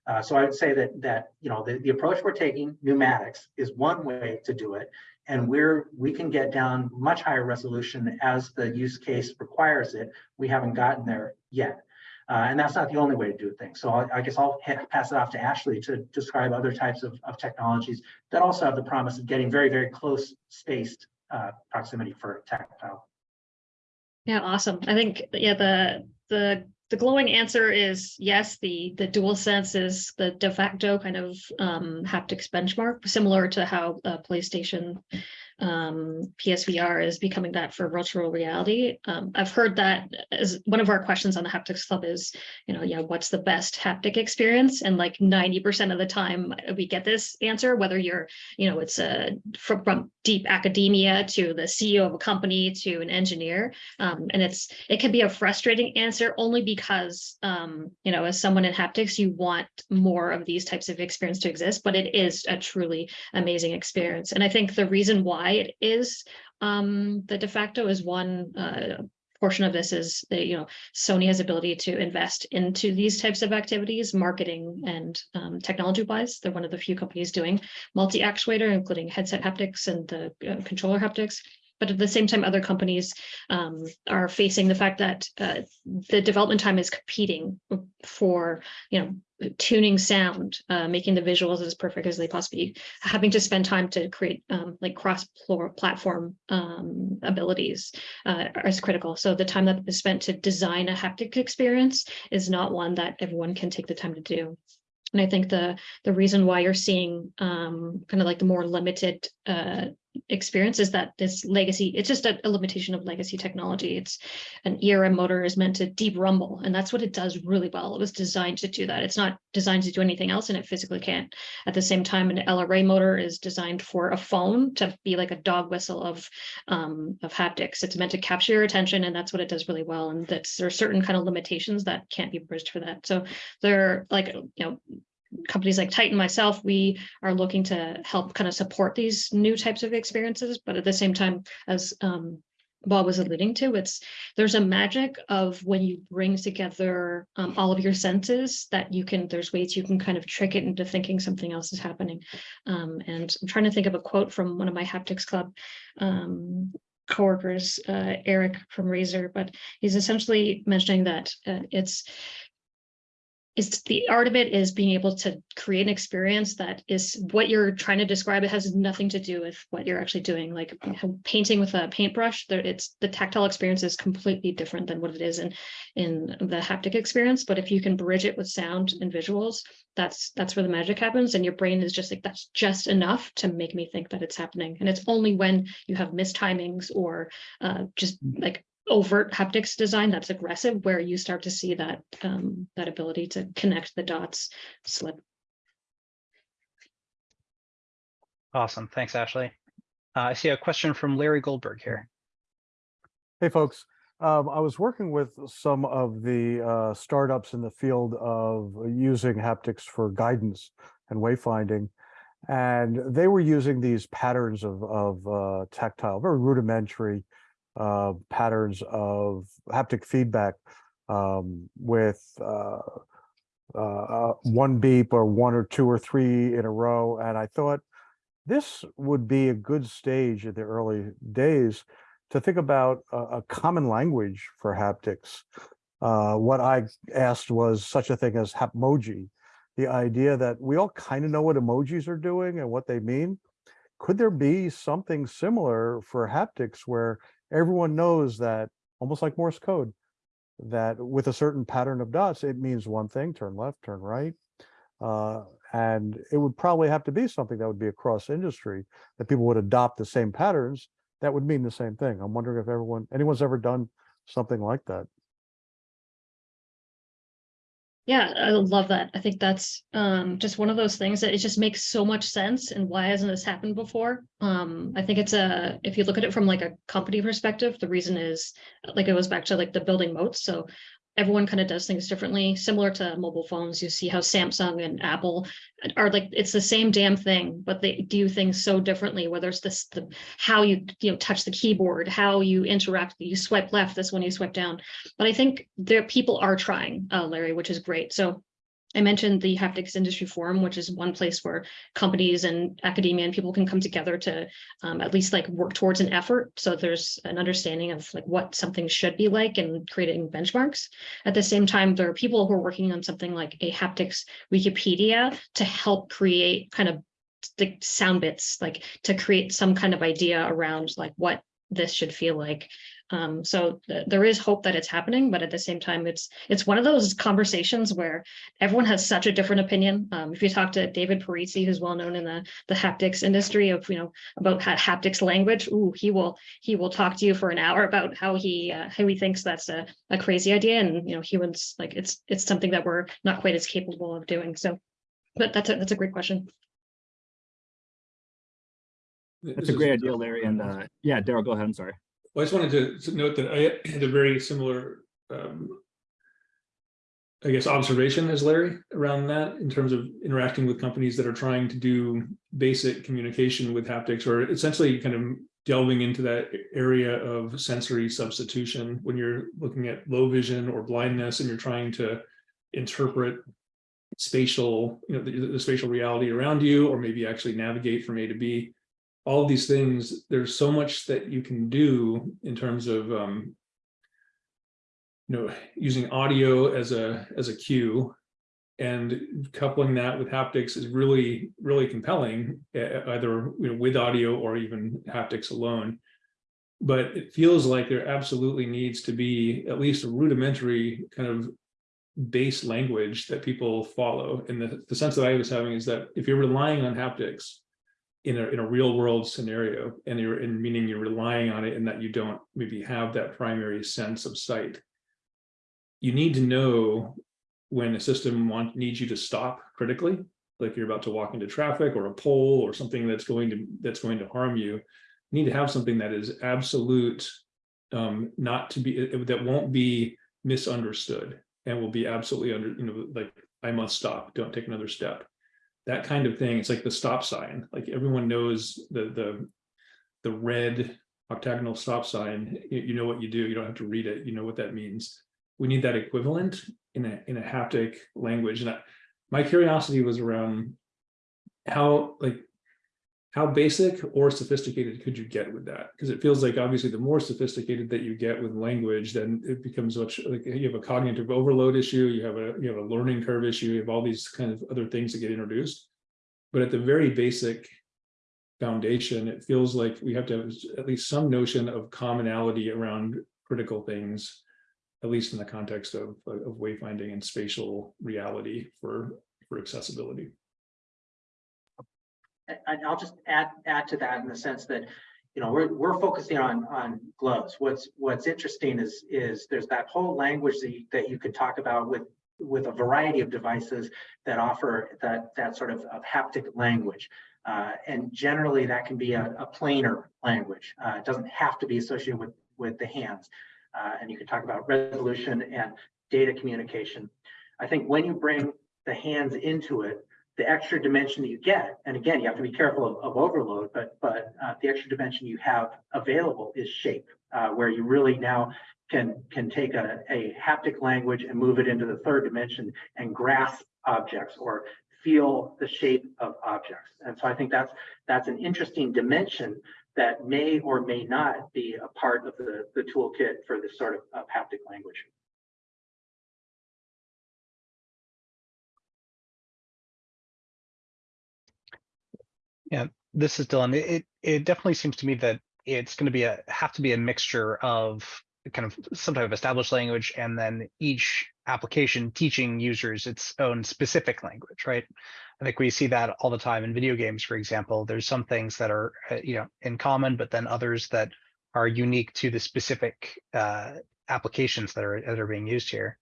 Uh, so I would say that that you know the, the approach we're taking, pneumatics, is one way to do it, and we're we can get down much higher resolution as the use case requires it. We haven't gotten there yet, uh, and that's not the only way to do things. So I, I guess I'll pass it off to Ashley to describe other types of, of technologies that also have the promise of getting very very close spaced uh, proximity for tactile. Yeah, awesome. I think, yeah, the, the, the glowing answer is yes, the, the DualSense is the de facto kind of um, haptics benchmark, similar to how uh, PlayStation um, PSVR is becoming that for virtual reality. Um, I've heard that as one of our questions on the Haptics Club is, you know, yeah, what's the best haptic experience? And like 90% of the time we get this answer, whether you're, you know, it's a from, from deep academia to the CEO of a company to an engineer. Um, and it's, it can be a frustrating answer only because, um, you know, as someone in haptics, you want more of these types of experience to exist, but it is a truly amazing experience. And I think the reason why it is um, the de facto is one uh, portion of this is that you know Sony has ability to invest into these types of activities, marketing and um, technology wise. They're one of the few companies doing multi actuator, including headset haptics and the uh, controller haptics. But at the same time, other companies um, are facing the fact that uh, the development time is competing for, you know, tuning sound, uh, making the visuals as perfect as they possibly, having to spend time to create um, like cross-platform um, abilities uh, is critical. So the time that is spent to design a haptic experience is not one that everyone can take the time to do. And I think the the reason why you're seeing um, kind of like the more limited uh, experience is that this legacy, it's just a, a, limitation of legacy technology. It's an ERM motor is meant to deep rumble, and that's what it does really well. It was designed to do that. It's not designed to do anything else, and it physically can't. At the same time, an LRA motor is designed for a phone to be like a dog whistle of um, of haptics. It's meant to capture your attention, and that's what it does really well. And that's there are certain kind of limitations that can't be bridged for that. So they're like you know companies like Titan, myself, we are looking to help kind of support these new types of experiences, but at the same time, as um, Bob was alluding to, it's there's a magic of when you bring together um, all of your senses that you can, there's ways you can kind of trick it into thinking something else is happening. Um, and I'm trying to think of a quote from one of my haptics club um, coworkers, uh, Eric from Razer, but he's essentially mentioning that uh, it's is the art of it is being able to create an experience that is what you're trying to describe. It has nothing to do with what you're actually doing. Like painting with a paintbrush, there it's the tactile experience is completely different than what it is in in the haptic experience. But if you can bridge it with sound and visuals, that's that's where the magic happens. And your brain is just like that's just enough to make me think that it's happening. And it's only when you have mistimings or uh, just like overt haptics design that's aggressive where you start to see that um, that ability to connect the dots slip. Awesome. Thanks, Ashley. Uh, I see a question from Larry Goldberg here. Hey, folks. Um, I was working with some of the uh, startups in the field of using haptics for guidance and wayfinding, and they were using these patterns of, of uh, tactile, very rudimentary uh, patterns of haptic feedback um, with uh, uh, uh, one beep or one or two or three in a row. And I thought this would be a good stage in the early days to think about a, a common language for haptics. Uh, what I asked was such a thing as Hapmoji, the idea that we all kind of know what emojis are doing and what they mean. Could there be something similar for haptics where everyone knows that, almost like Morse code, that with a certain pattern of dots, it means one thing, turn left, turn right. Uh, and it would probably have to be something that would be across industry, that people would adopt the same patterns, that would mean the same thing. I'm wondering if everyone, anyone's ever done something like that. Yeah, I love that. I think that's um just one of those things that it just makes so much sense and why hasn't this happened before? Um, I think it's a, if you look at it from like a company perspective, the reason is like it goes back to like the building moats. So everyone kind of does things differently, similar to mobile phones. You see how Samsung and Apple are like, it's the same damn thing, but they do things so differently, whether it's this, the, how you, you know, touch the keyboard, how you interact, you swipe left, this one you swipe down. But I think there, people are trying, uh, Larry, which is great. So I mentioned the haptics industry forum, which is one place where companies and academia and people can come together to um, at least like work towards an effort. So there's an understanding of like what something should be like and creating benchmarks. At the same time, there are people who are working on something like a haptics Wikipedia to help create kind of the sound bits, like to create some kind of idea around like what this should feel like. Um, so th- there is hope that it's happening, but at the same time, it's it's one of those conversations where everyone has such a different opinion. Um, if you talk to David Parisi, who's well known in the the haptics industry of you know about ha- haptics language, ooh, he will he will talk to you for an hour about how he uh, how he thinks that's a, a crazy idea, and you know humans like it's it's something that we're not quite as capable of doing. So, but that's a that's a great question. That's a great idea, Larry. And uh, yeah, Daryl, go ahead. I'm sorry. Well, I just wanted to- note that I had a very similar, um, I guess, observation as Larry around that in terms of interacting with companies that are trying to do basic communication with haptics or essentially kind of delving into that area of sensory substitution when you're looking at low vision or blindness and you're trying to interpret spatial, you know, the, the spatial reality around you, or maybe actually navigate from A to B all these things, there's so much that you can do in terms of um, you know, using audio as a as a cue and coupling that with haptics is really, really compelling, either you know, with audio or even haptics alone. But it feels like there absolutely needs to be at least a rudimentary kind of base language that people follow. And the, the sense that I was having is that if you're relying on haptics, in a, in a real world scenario and you're in meaning you're relying on it and that you don't maybe have that primary sense of sight. You need to know when a system want, needs you to stop critically, like you're about to walk into traffic or a pole or something that's going to, that's going to harm you. You need to have something that is absolute, um, not to be, that won't be misunderstood and will be absolutely under, you know, like, I must stop, don't take another step that kind of thing. It's like the stop sign. Like everyone knows the the the red octagonal stop sign. You, know what you do. You don't have to read it. You know what that means. We need that equivalent in a in a haptic language. And I, my curiosity was around how like how basic or sophisticated could you get with that? Because it feels like obviously the more sophisticated that you get with language, then it becomes much like you have a cognitive overload issue, you have a you have a learning curve issue, you have all these kind of other things that get introduced. But at the very basic foundation, it feels like we have to have at least some notion of commonality around critical things, at least in the context of of wayfinding and spatial reality for for accessibility. And I'll just add, add to that in the sense that, you know, we're, we're focusing on, on gloves. What's, what's interesting is, is there's that whole language that you, that you could talk about with, with a variety of devices that offer that, that sort of, of haptic language. Uh, and generally that can be a, a planar language. Uh, it doesn't have to be associated with, with the hands. Uh, and you can talk about resolution and data communication. I think when you bring the hands into it, the extra dimension that you get, and again, you have to be careful of, of overload, but but uh, the extra dimension you have available is shape, uh, where you really now can, can take a, a haptic language and move it into the third dimension and grasp objects or feel the shape of objects. And so I think that's, that's an interesting dimension that may or may not be a part of the, the toolkit for this sort of, of haptic language. This is Dylan. It, it it definitely seems to me that it's going to be a have to be a mixture of kind of some type of established language and then each application teaching users its own specific language, right? I think we see that all the time in video games, for example. There's some things that are uh, you know in common, but then others that are unique to the specific uh, applications that are that are being used here.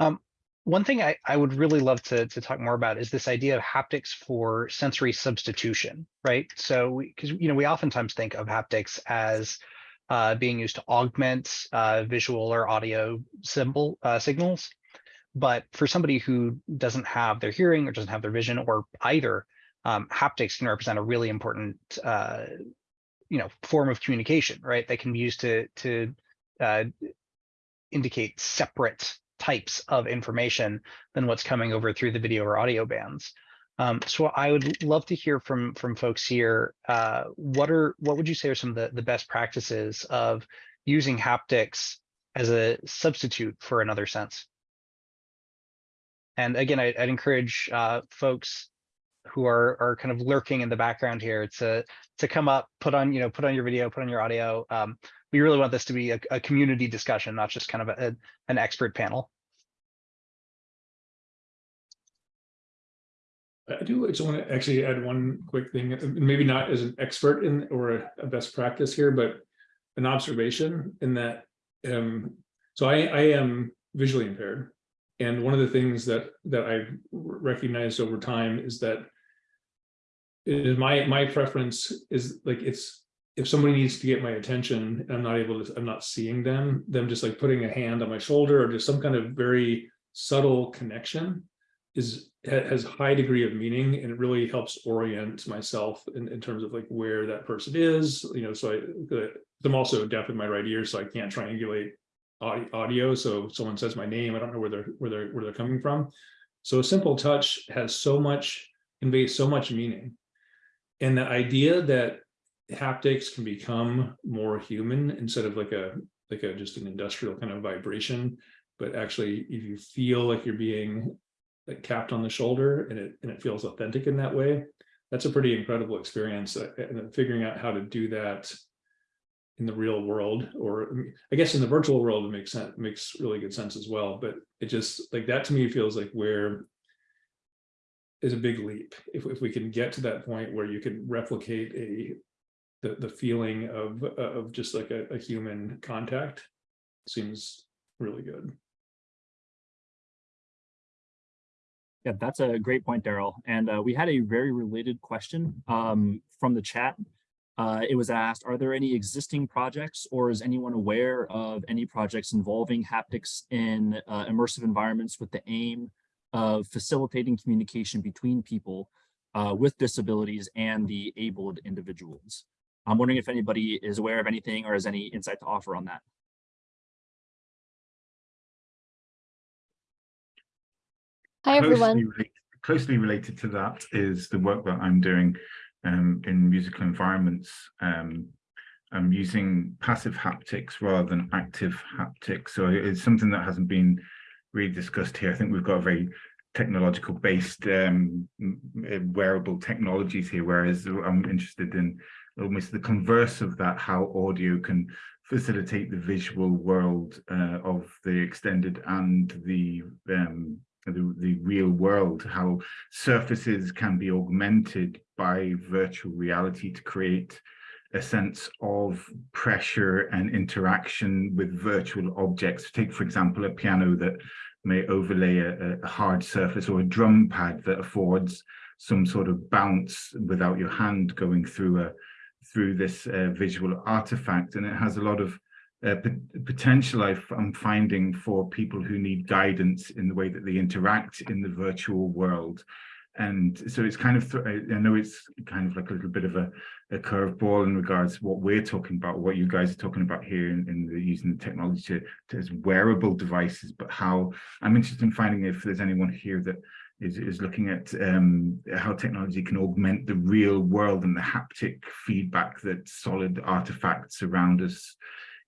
Um, one thing I, I would really love to, to talk more about is this idea of haptics for sensory substitution, right? So, because you know, we oftentimes think of haptics as uh, being used to augment uh, visual or audio symbol uh, signals, but for somebody who doesn't have their hearing or doesn't have their vision or either, um, haptics can represent a really important, uh, you know, form of communication, right? They can be used to to uh, indicate separate types of information than what's coming over through the video or audio bands. Um, so I would love to hear from from folks here. Uh, what are what would you say are some of the, the best practices of using haptics as a substitute for another sense? And again, I, would encourage uh, folks who are are kind of lurking in the background here to to come up, put on you know put on your video, put on your audio. Um, we really want this to be a, a community discussion, not just kind of a, an expert panel. I do just want to actually add one quick thing, uh, maybe not as an expert in or a, a best practice here, but an observation in that. Um, so I, I am visually impaired. And one of the things that that I've recognized over time is that my my preference is like it's if somebody needs to get my attention and I'm not able to, I'm not seeing them, them just like putting a hand on my shoulder or just some kind of very subtle connection is has high degree of meaning and it really helps orient myself in, in terms of like where that person is, you know, so I, I'm also deaf in my right ear, so I can't triangulate audio. So someone says my name, I don't know where they're, where they're, where they're coming from. So a simple touch has so much, conveys so much meaning. And the idea that haptics can become more human instead of like a like a just an industrial kind of vibration but actually if you feel like you're being like capped on the shoulder and it and it feels authentic in that way that's a pretty incredible experience uh, and figuring out how to do that in the real world or i guess in the virtual world it makes sense makes really good sense as well but it just like that to me feels like where is a big leap if, if we can get to that point where you can replicate a the, the feeling of of just like a, a human contact seems really good. Yeah, that's a great point, Daryl. And uh, we had a very related question um, from the chat. Uh, it was asked, are there any existing projects or is anyone aware of any projects involving haptics in uh, immersive environments with the aim of facilitating communication between people uh, with disabilities and the abled individuals? I'm wondering if anybody is aware of anything or has any insight to offer on that. Hi, everyone. Closely related, closely related to that is the work that I'm doing um, in musical environments. Um, I'm using passive haptics rather than active haptics. So it's something that hasn't been really discussed here. I think we've got a very technological based um, wearable technologies here, whereas I'm interested in almost the converse of that, how audio can facilitate the visual world uh, of the extended and the, um, the, the real world, how surfaces can be augmented by virtual reality to create a sense of pressure and interaction with virtual objects. Take, for example, a piano that may overlay a, a hard surface or a drum pad that affords some sort of bounce without your hand going through a, through this uh, visual artifact and it has a lot of uh, potential I'm finding for people who need guidance in the way that they interact in the virtual world and so it's kind of, I know it's kind of like a little bit of a, a curveball in regards to what we're talking about, what you guys are talking about here in, in the using the technology to, to as wearable devices, but how I'm interested in finding if there's anyone here that is, is looking at um, how technology can augment the real world and the haptic feedback that solid artifacts around us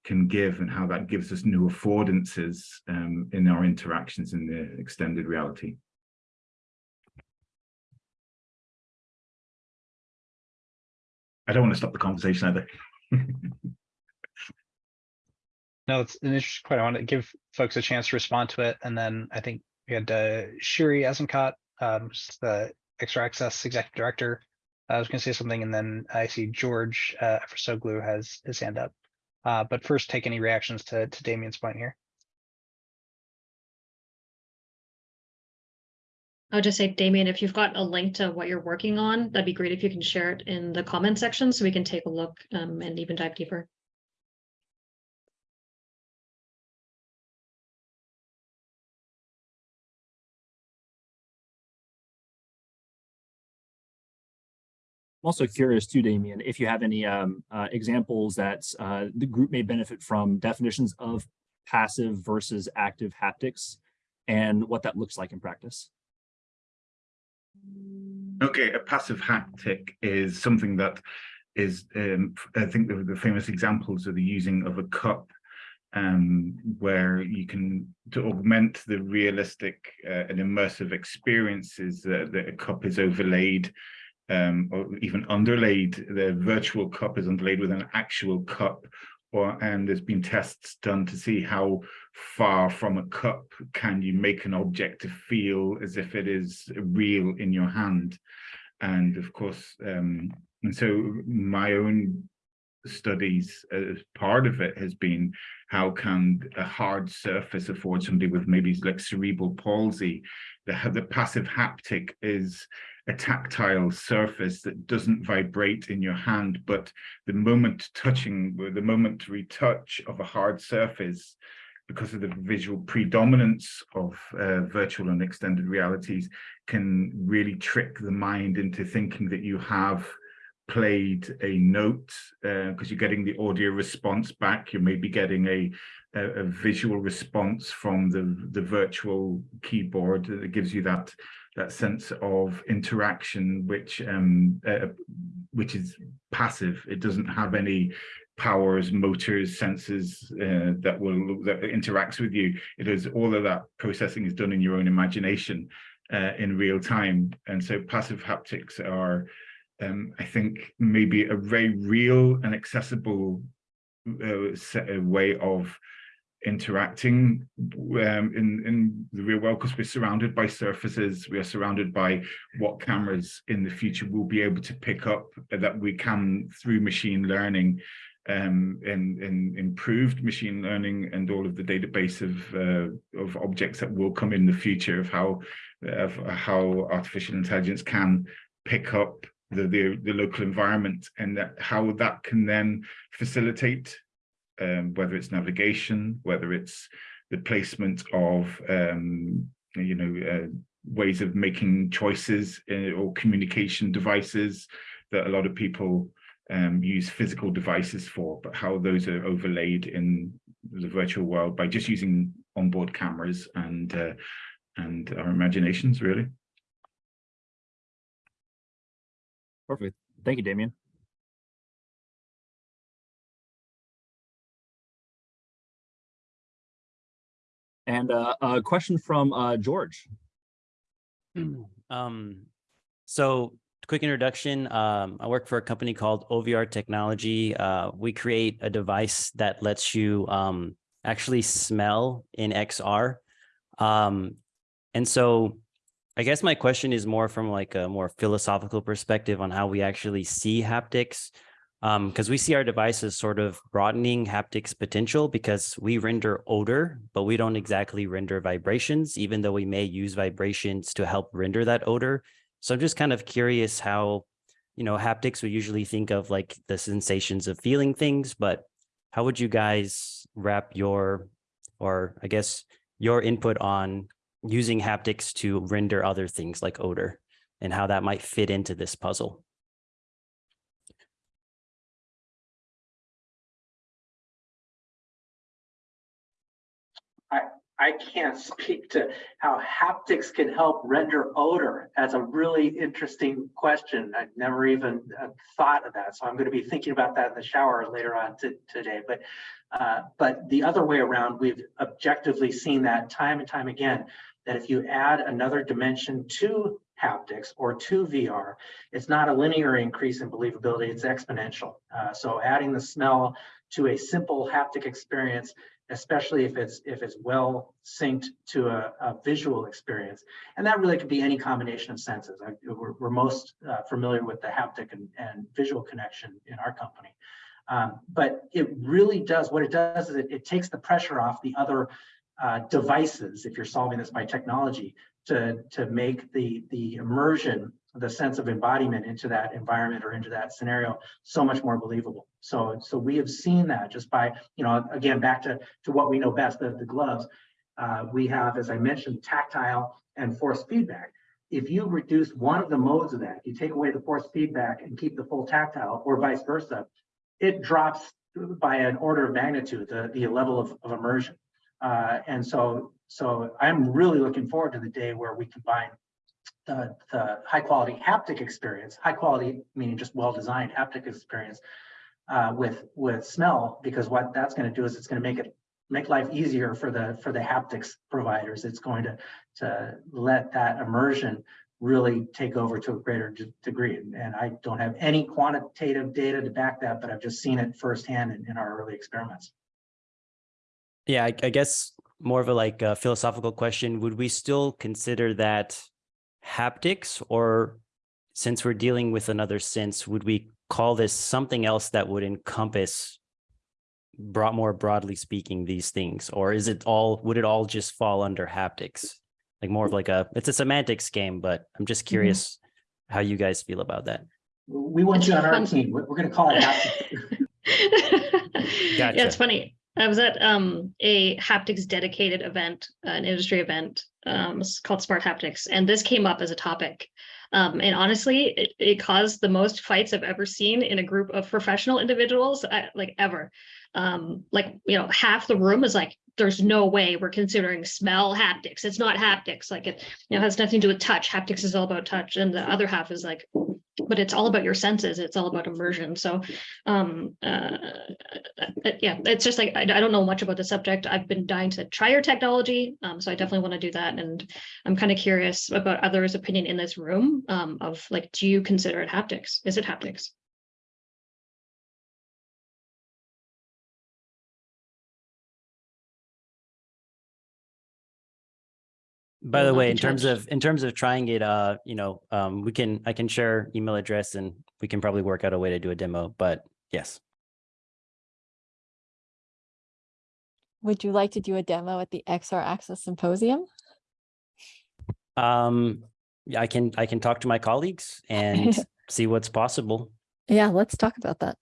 can give and how that gives us new affordances um, in our interactions in the extended reality. I don't want to stop the conversation either. [LAUGHS] No, it's an interesting point. I want to give folks a chance to respond to it. And then I think we had uh, Shiri Azenkot, um, the XR Access Executive Director. I was going to say something, and then I see George uh, Efrosoglu has his hand up. Uh, but first, take any reactions to to Damien's point here. I would just say, Damien, if you've got a link to what you're working on, that'd be great if you can share it in the comment section so we can take a look um, and even dive deeper. I'm also curious too, Damien, if you have any um, uh, examples that uh, the group may benefit from definitions of passive versus active haptics and what that looks like in practice. Okay, a passive haptic is something that is, um, I think the, the famous examples are the using of a cup um, where you can, to augment the realistic uh, and immersive experiences that, that a cup is overlaid um, or even underlaid, the virtual cup is underlaid with an actual cup or and there's been tests done to see how far from a cup can you make an object to feel as if it is real in your hand. And of course um and so my own studies as part of it has been how can a hard surface afford somebody with maybe like cerebral palsy. The, the passive haptic is a tactile surface that doesn't vibrate in your hand, but the moment touching, the momentary touch of a hard surface, because of the visual predominance of uh, virtual and extended realities, can really trick the mind into thinking that you have played a note because uh, you're getting the audio response back. You may be getting a, a, a visual response from the, the virtual keyboard that gives you that that sense of interaction, which um, uh, which is passive. It doesn't have any powers, motors, senses uh, that will that interacts with you. It is all of that processing is done in your own imagination uh, in real time. And so passive haptics are, um, I think, maybe a very real and accessible uh, way of interacting um, in, in the real world because we're surrounded by surfaces, we are surrounded by what cameras in the future will be able to pick up that we can through machine learning um, and, and improved machine learning and all of the database of, uh, of objects that will come in the future of how, of how artificial intelligence can pick up the, the, the local environment and that how that can then facilitate um, whether it's navigation, whether it's the placement of, um, you know, uh, ways of making choices in, or communication devices that a lot of people um, use physical devices for, but how those are overlaid in the virtual world by just using onboard cameras and uh, and our imaginations, really. Perfect. Thank you, Damien. And uh, a question from uh, George. Um, so quick introduction. Um, I work for a company called OVR Technology. Uh, we create a device that lets you um, actually smell in XR. Um, and so I guess my question is more from like a more philosophical perspective on how we actually see haptics because um, we see our devices sort of broadening haptics potential because we render odor, but we don't exactly render vibrations, even though we may use vibrations to help render that odor. So I'm just kind of curious how, you know, haptics we usually think of like the sensations of feeling things, but how would you guys wrap your, or I guess your input on using haptics to render other things like odor? and how that might fit into this puzzle. I can't speak to how haptics can help render odor. That's a really interesting question. I've never even uh, thought of that. So I'm going to be thinking about that in the shower later on today. But uh, but the other way around, we've objectively seen that time and time again, that if you add another dimension to haptics or to VR, it's not a linear increase in believability, it's exponential. Uh, so adding the smell to a simple haptic experience especially if it's if it's well synced to a, a visual experience. And that really could be any combination of senses. I, we're, we're, most uh, familiar with the haptic and, and, visual connection in our company. Um, but it really does, what it does is it, it takes the pressure off the other uh, devices, if you're solving this by technology, to, to make the, the immersion the sense of embodiment into that environment or into that scenario so much more believable. So, so we have seen that just by, you know, again, back to, to what we know best, the, the gloves. Uh, we have, as I mentioned, tactile and force feedback. If you reduce one of the modes of that, you take away the force feedback and keep the full tactile or vice versa, it drops by an order of magnitude, the, the level of, of immersion. Uh, and so, so I'm really looking forward to the day where we combine the, the high quality haptic experience, high quality meaning just well-designed haptic experience uh, with with smell, because what that's going to do is it's going to make it make life easier for the for the haptics providers. It's going to to let that immersion really take over to a greater degree. And I don't have any quantitative data to back that, but I've just seen it firsthand in, in our early experiments. Yeah, I, I guess more of a like a philosophical question. Would we still consider that haptics or since we're dealing with another sense, would we call this something else that would encompass brought more broadly speaking these things or is it all would it all just fall under haptics like more of like a it's a semantics game but i'm just Mm-hmm. curious mm -hmm. how you guys feel about that we want you on our team we're going to call it [LAUGHS] haptics gotcha. yeah it's funny I was at um, a haptics dedicated event, an industry event um, called Smart Haptics, and this came up as a topic. Um, and honestly, it, it, caused the most fights I've ever seen in a group of professional individuals, I, like ever. Um, like, you know, half the room is like, there's no way we're considering smell haptics. It's not haptics. Like it, you know, has nothing to do with touch. Haptics is all about touch. And the other half is like, but it's all about your senses. It's all about immersion. So, um, uh, yeah, it's just like, I, I, don't know much about the subject. I've been dying to try your technology. Um, so I definitely want to do that. And I'm kind of curious about others' opinion in this room um, of like, do you consider it haptics? Is it haptics? By the way in terms of in terms of trying it uh you know um we can i can share email address and we can probably work out a way to do a demo but yes. Would you like to do a demo at the xr access symposium? Um i can i can talk to my colleagues and [LAUGHS] see what's possible. Yeah let's talk about that.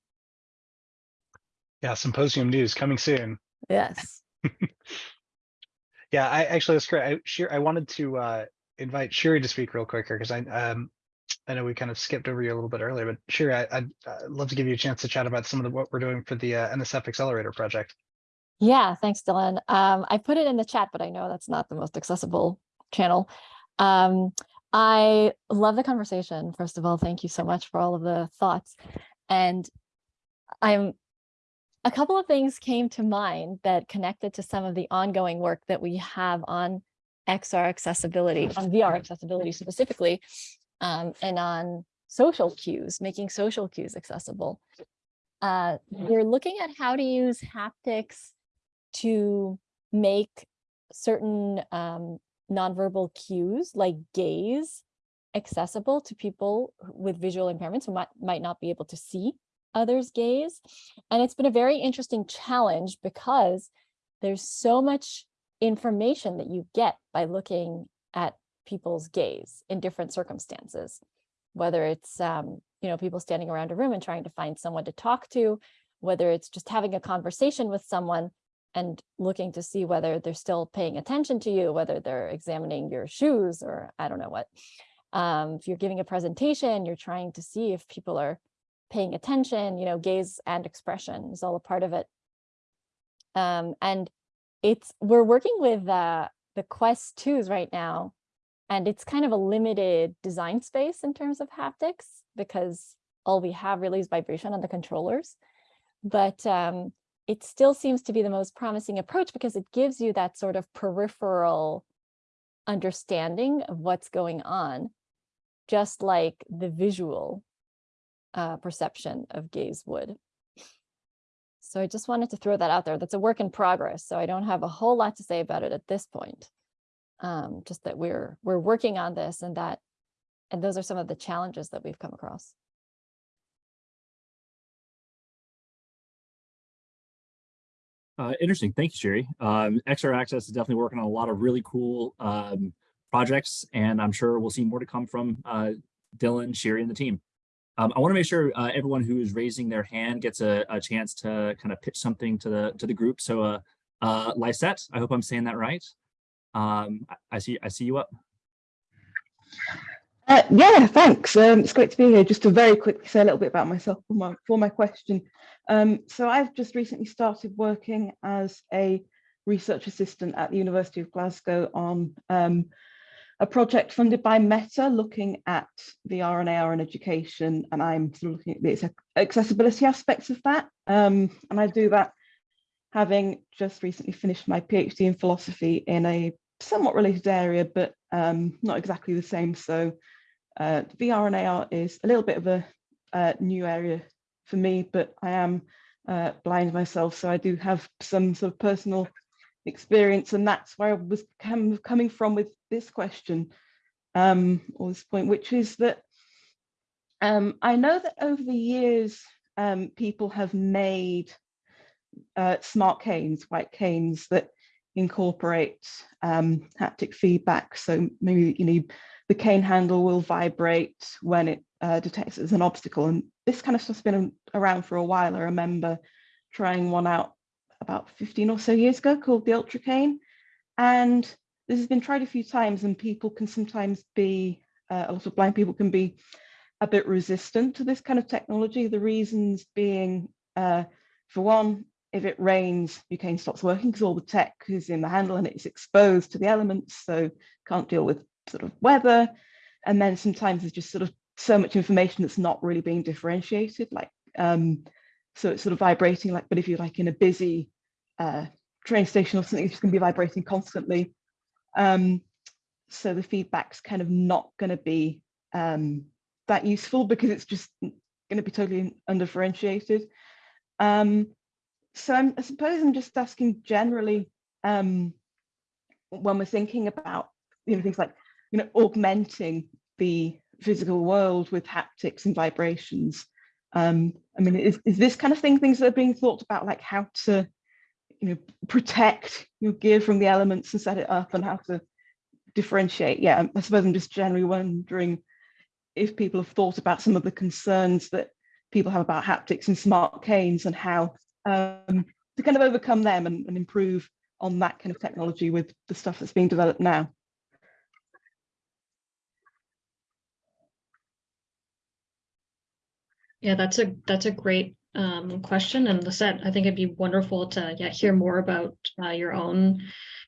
Yeah symposium news coming soon. Yes [LAUGHS] Yeah, I actually that's great. I sure I wanted to uh invite Shiri to speak real quicker because I um I know we kind of skipped over you a little bit earlier, but Shiri, I, I'd, I'd love to give you a chance to chat about some of the, what we're doing for the uh, NSF Accelerator project. Yeah, thanks, Dylan. Um, I put it in the chat, but I know that's not the most accessible channel. Um, I love the conversation. First of all, thank you so much for all of the thoughts. And I'm a couple of things came to mind that connected to some of the ongoing work that we have on XR accessibility, on VR accessibility specifically, um, and on social cues, making social cues accessible. Uh, we're looking at how to use haptics to make certain um, nonverbal cues like gaze accessible to people with visual impairments who might, might not be able to see others gaze. And it's been a very interesting challenge because there's so much information that you get by looking at people's gaze in different circumstances, whether it's, um, you know, people standing around a room and trying to find someone to talk to, whether it's just having a conversation with someone and looking to see whether they're still paying attention to you, whether they're examining your shoes or I don't know what. Um, if you're giving a presentation, you're trying to see if people are paying attention, you know, gaze and expression is all a part of it. Um, and it's, we're working with uh, the Quest 2s right now, and it's kind of a limited design space in terms of haptics because all we have really is vibration on the controllers. But um, it still seems to be the most promising approach because it gives you that sort of peripheral understanding of what's going on, just like the visual uh, perception of gaze would. So I just wanted to throw that out there. That's a work in progress. So I don't have a whole lot to say about it at this point. Um, just that we're we're working on this and that and those are some of the challenges that we've come across. Uh, interesting. Thank you, Sherry. Um, XR Access is definitely working on a lot of really cool um, projects, and I'm sure we'll see more to come from uh, Dylan, Sherry, and the team. Um, I want to make sure uh, everyone who is raising their hand gets a, a, chance to kind of pitch something to the to the group. So, uh, uh, Lysette, I hope I'm saying that right. Um, I, see I see you up. Uh, yeah, thanks. Um, it's great to be here. Just to very quickly say a little bit about myself for my, for my question. Um, so I've just recently started working as a research assistant at the University of Glasgow on um, a project funded by Meta looking at and AR in education. And I'm sort of looking at the accessibility aspects of that. Um, and I do that having just recently finished my PhD in philosophy in a somewhat related area, but um, not exactly the same. So uh, AR is a little bit of a uh, new area for me, but I am uh, blind myself, so I do have some sort of personal experience, and that's where I was com coming from with this question, um, or this point, which is that um, I know that over the years, um, people have made uh, smart canes, white canes that incorporate um, haptic feedback. So maybe you know the cane handle will vibrate when it uh, detects as an obstacle. And this kind of stuff's been around for a while. I remember trying one out about 15 or so years ago called the Ultra Cane. And this has been tried a few times and people can sometimes be, uh, a lot of blind people can be a bit resistant to this kind of technology. The reasons being, uh, for one, if it rains, your cane stops working because all the tech is in the handle and it's exposed to the elements, so can't deal with sort of weather. And then sometimes there's just sort of so much information that's not really being differentiated, like um, so it's sort of vibrating like, but if you're like in a busy uh, train station or something, it's just gonna be vibrating constantly. Um, so the feedback's kind of not gonna be um, that useful because it's just gonna be totally undifferentiated. Um, so I'm, I suppose I'm just asking generally um, when we're thinking about you know things like you know augmenting the physical world with haptics and vibrations. Um, I mean, is, is this kind of thing things that are being thought about, like how to you know protect your gear from the elements and set it up and how to differentiate? Yeah, I suppose I'm just generally wondering if people have thought about some of the concerns that people have about haptics and smart canes and how um, to kind of overcome them and, and improve on that kind of technology with the stuff that's being developed now. Yeah, that's a that's a great um, question. And Lisette, I think it'd be wonderful to yeah, hear more about uh, your own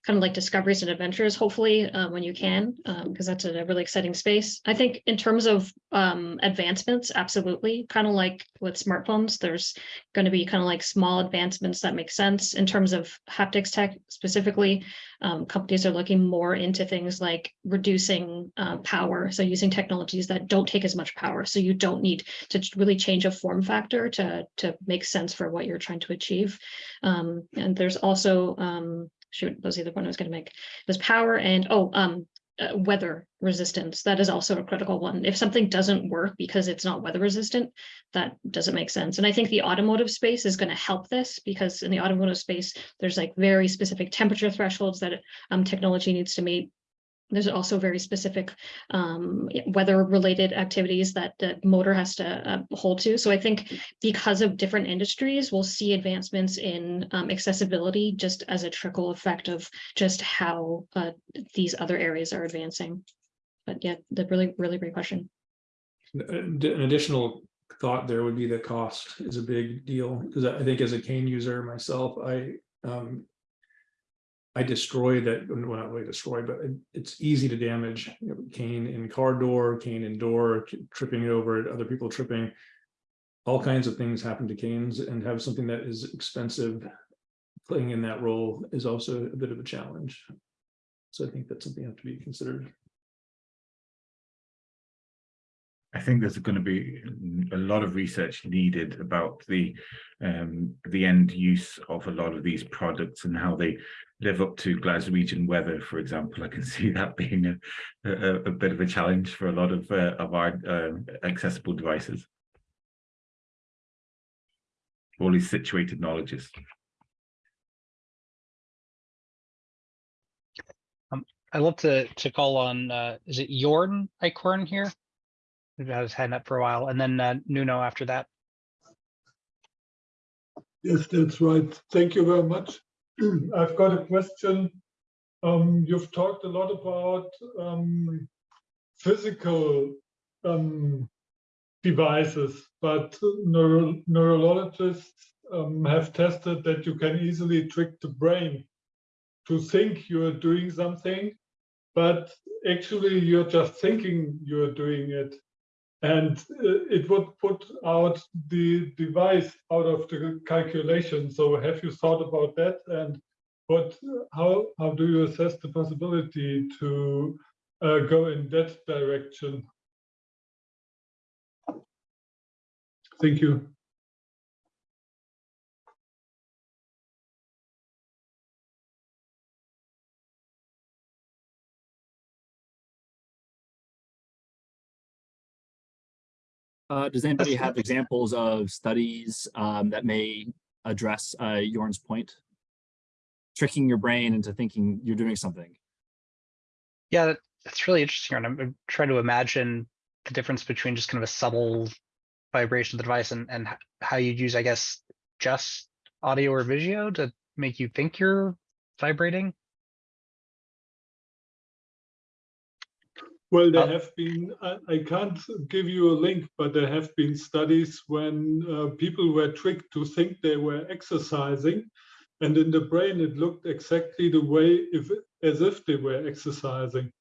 kind of like discoveries and adventures, hopefully, uh, when you can, because um, that's a really exciting space. I think in terms of um, advancements, absolutely, kind of like with smartphones, there's going to be kind of like small advancements that make sense in terms of haptics tech specifically. Um, companies are looking more into things like reducing uh, power, so using technologies that don't take as much power, so you don't need to really change a form factor to to make sense for what you're trying to achieve. Um, and there's also um, shoot, that was the other point I was going to make. There's power and, oh, um, uh, weather resistance. That is also a critical one. If something doesn't work because it's not weather resistant, that doesn't make sense. And I think the automotive space is going to help this because in the automotive space, there's like very specific temperature thresholds that um, technology needs to meet there's also very specific um, weather related activities that the motor has to uh, hold to. So I think because of different industries, we'll see advancements in um, accessibility just as a trickle effect of just how uh, these other areas are advancing. but yeah, the really, really great question. An an additional thought there would be that cost is a big deal, because I think as a cane user myself, I um. I destroy that, well, not really destroy, but it- it's easy to damage you know, cane in car door, cane in door, tripping it over, other people tripping. All kinds of things happen to canes and have something that is expensive. Playing in that role is also a bit of a challenge. So I think that's something that have to be considered. I think there's going to be a lot of research needed about the um, the end use of a lot of these products and how they live up to Glaswegian weather, for example. I can [LAUGHS] see that being a, a, a bit of a challenge for a lot of uh, of our um accessible devices. All these situated knowledges. I'd love to to call on uh is it Jorn Icorn here? Who had his hand up for a while, and then uh Nuno after that. Yes, that's right. Thank you very much. [CLEARS THROAT] I've got a question. Um, you've talked a lot about um, physical um, devices, but neuro neurologists um, have tested that you can easily trick the brain to think you're doing something, but actually you're just thinking you're doing it. And uh, it would put out the device out of the calculation. So have you thought about that? And what, how, how do you assess the possibility to uh, go in that direction? Thank you. Uh, does anybody have examples of studies um, that may address uh, Jorn's point? Tricking your brain into thinking you're doing something. Yeah, that- that's really interesting. And I'm I'm trying to imagine the difference between just kind of a subtle vibration of the device and and how you'd use, I guess, just audio or video to make you think you're vibrating. Well, there Uh, have been, I, I can't give you a link, but there have been studies when uh, people were tricked to think they were exercising. And in the brain, it looked exactly the way if as if they were exercising.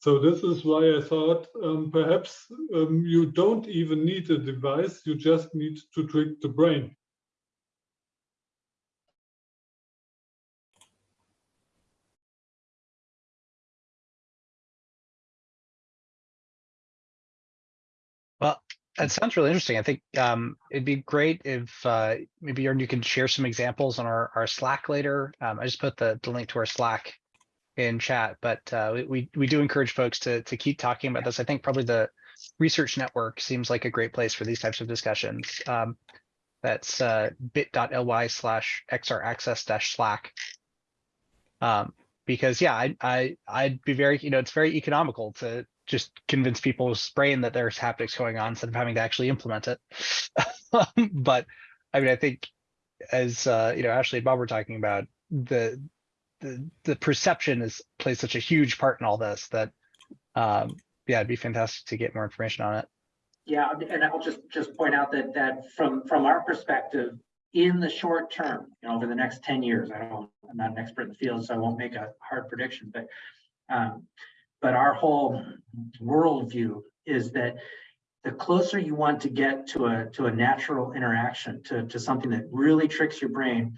So this is why I thought um, perhaps um, you don't even need a device, you just need to trick the brain. That sounds really interesting. I think um it'd be great if uh maybe Jordan, you can share some examples on our our Slack later. Um, I just put the the link to our Slack in chat, but uh we- we do encourage folks to to keep talking about this. I think probably the research network seems like a great place for these types of discussions. Um, that's uh bit.ly slash xr access dash slack. Um, because yeah, I I I'd be very, you know, it's very economical to just convince people's brain that there's haptics going on instead of having to actually implement it. [LAUGHS] but I mean, I think as uh, you know, Ashley and Bob were talking about, the the the perception is plays such a huge part in all this that um yeah, it'd be fantastic to get more information on it. Yeah, and I'll just, just point out that, that from, from our perspective, in the short term, you know, over the next ten years, I don't, I'm not an expert in the field, so I won't make a hard prediction, but um, but our whole worldview is that the closer you want to get to a, to a natural interaction, to, to something that really tricks your brain,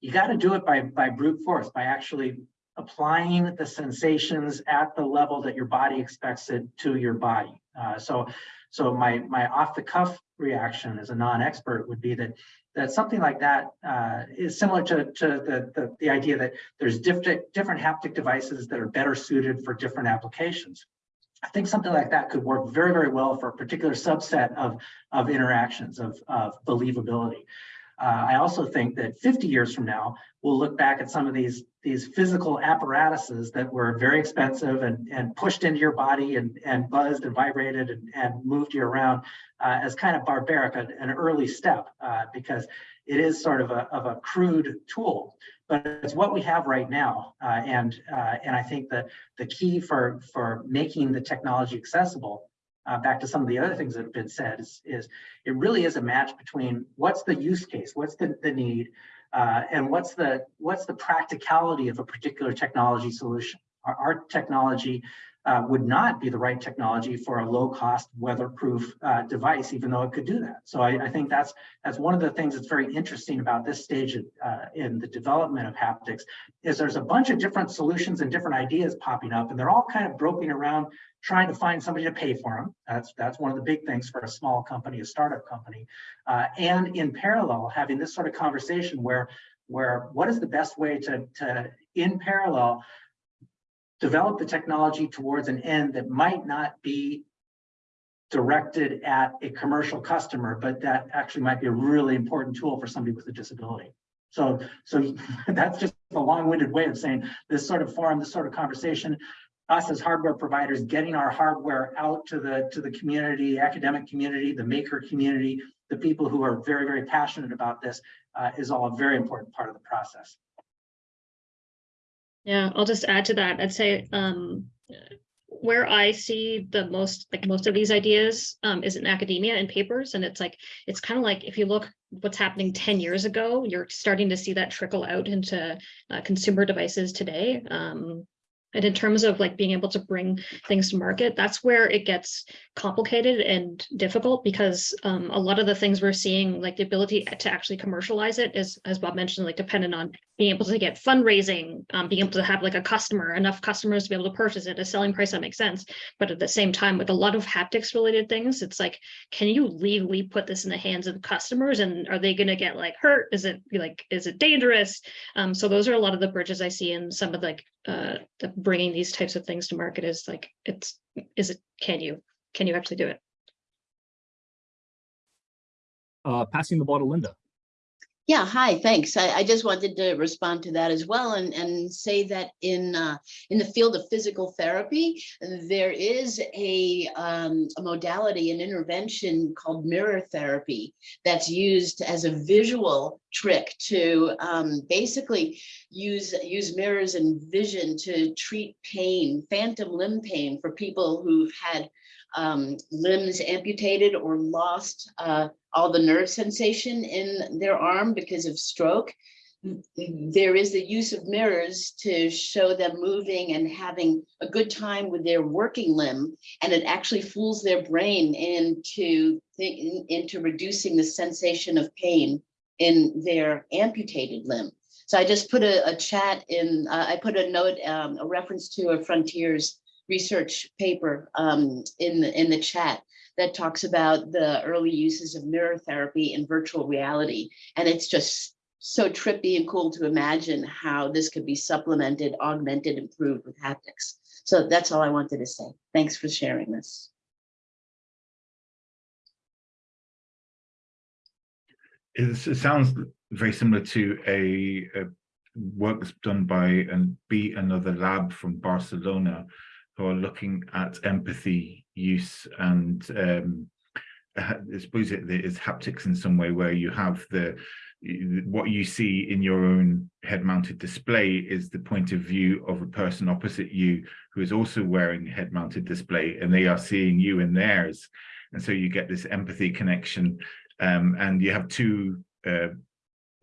you got to do it by, by brute force, by actually applying the sensations at the level that your body expects it to your body. Uh, so, so my, my off the cuff reaction as a non-expert would be that, that something like that uh, is similar to, to the, the, the idea that there's different, different haptic devices that are better suited for different applications. I think something like that could work very, very well for a particular subset of, of interactions, of, of believability. Uh, I also think that 50 years from now, we'll look back at some of these, these physical apparatuses that were very expensive and, and pushed into your body and, and buzzed and vibrated and, and moved you around uh, as kind of barbaric, an, an early step, uh, because it is sort of a, of a crude tool. but it's what we have right now. Uh, and uh, and I think that the key for for making the technology accessible, uh, back to some of the other things that have been said, is, is it really is a match between what's the use case, what's the, the need, uh, and what's the what's the practicality of a particular technology solution. Our, our technology uh, would not be the right technology for a low cost weatherproof uh, device, even though it could do that. So I, I, think that's that's one of the things that's very interesting about this stage of, uh, in the development of haptics is there's a bunch of different solutions and different ideas popping up and they're all kind of groping around trying to find somebody to pay for them. That's that's one of the big things for a small company, a startup company. Uh, and in parallel, having this sort of conversation where where what is the best way to, to in parallel develop the technology towards an end that might not be directed at a commercial customer, but that actually might be a really important tool for somebody with a disability. So, so [LAUGHS] that's just a long-winded way of saying this sort of forum, this sort of conversation, us as hardware providers, getting our hardware out to the to the community, academic community, the maker community, the people who are very, very passionate about this uh, is all a very important part of the process. Yeah, I'll just add to that. I'd say um, where I see the most, like most of these ideas um, is in academia and papers. And it's like, it's kind of like if you look what's happening 10 years ago, you're starting to see that trickle out into uh, consumer devices today. Um, and in terms of like being able to bring things to market, that's where it gets complicated and difficult because um, a lot of the things we're seeing, like the ability to actually commercialize it is, as Bob mentioned, like dependent on being able to get fundraising, um, being able to have like a customer, enough customers to be able to purchase it, a selling price that makes sense. But at the same time, with a lot of haptics related things, it's like, can you legally put this in the hands of customers and are they going to get like hurt? Is it like, is it dangerous? Um, so those are a lot of the bridges I see in some of like uh, the bringing these types of things to market is like, it's, is it, can you, can you actually do it? Uh, passing the ball to Linda. Yeah, hi, thanks. I, I, just wanted to respond to that as well and, and say that in uh, in the field of physical therapy, there is a, um, a modality, an intervention called mirror therapy that's used as a visual trick to um, basically use, use mirrors and vision to treat pain, phantom limb pain for people who've had um, limbs amputated or lost uh, all the nerve sensation in their arm because of stroke. There is the use of mirrors to show them moving and having a good time with their working limb, and it actually fools their brain into, into reducing the sensation of pain in their amputated limb. So I just put a, a chat in, uh, I put a note, um, a reference to a Frontiers research paper um, in, the, in the chat that talks about the early uses of mirror therapy in virtual reality. And it's just so trippy and cool to imagine how this could be supplemented, augmented, improved with haptics. So that's all I wanted to say. Thanks for sharing this. It sounds very similar to a, a work that's done by and Be Another Lab from Barcelona who are looking at empathy use and um, I suppose it is haptics in some way where you have the what you see in your own head-mounted display is the point of view of a person opposite you who is also wearing head-mounted display and they are seeing you in theirs. And so you get this empathy connection um, and you have two uh,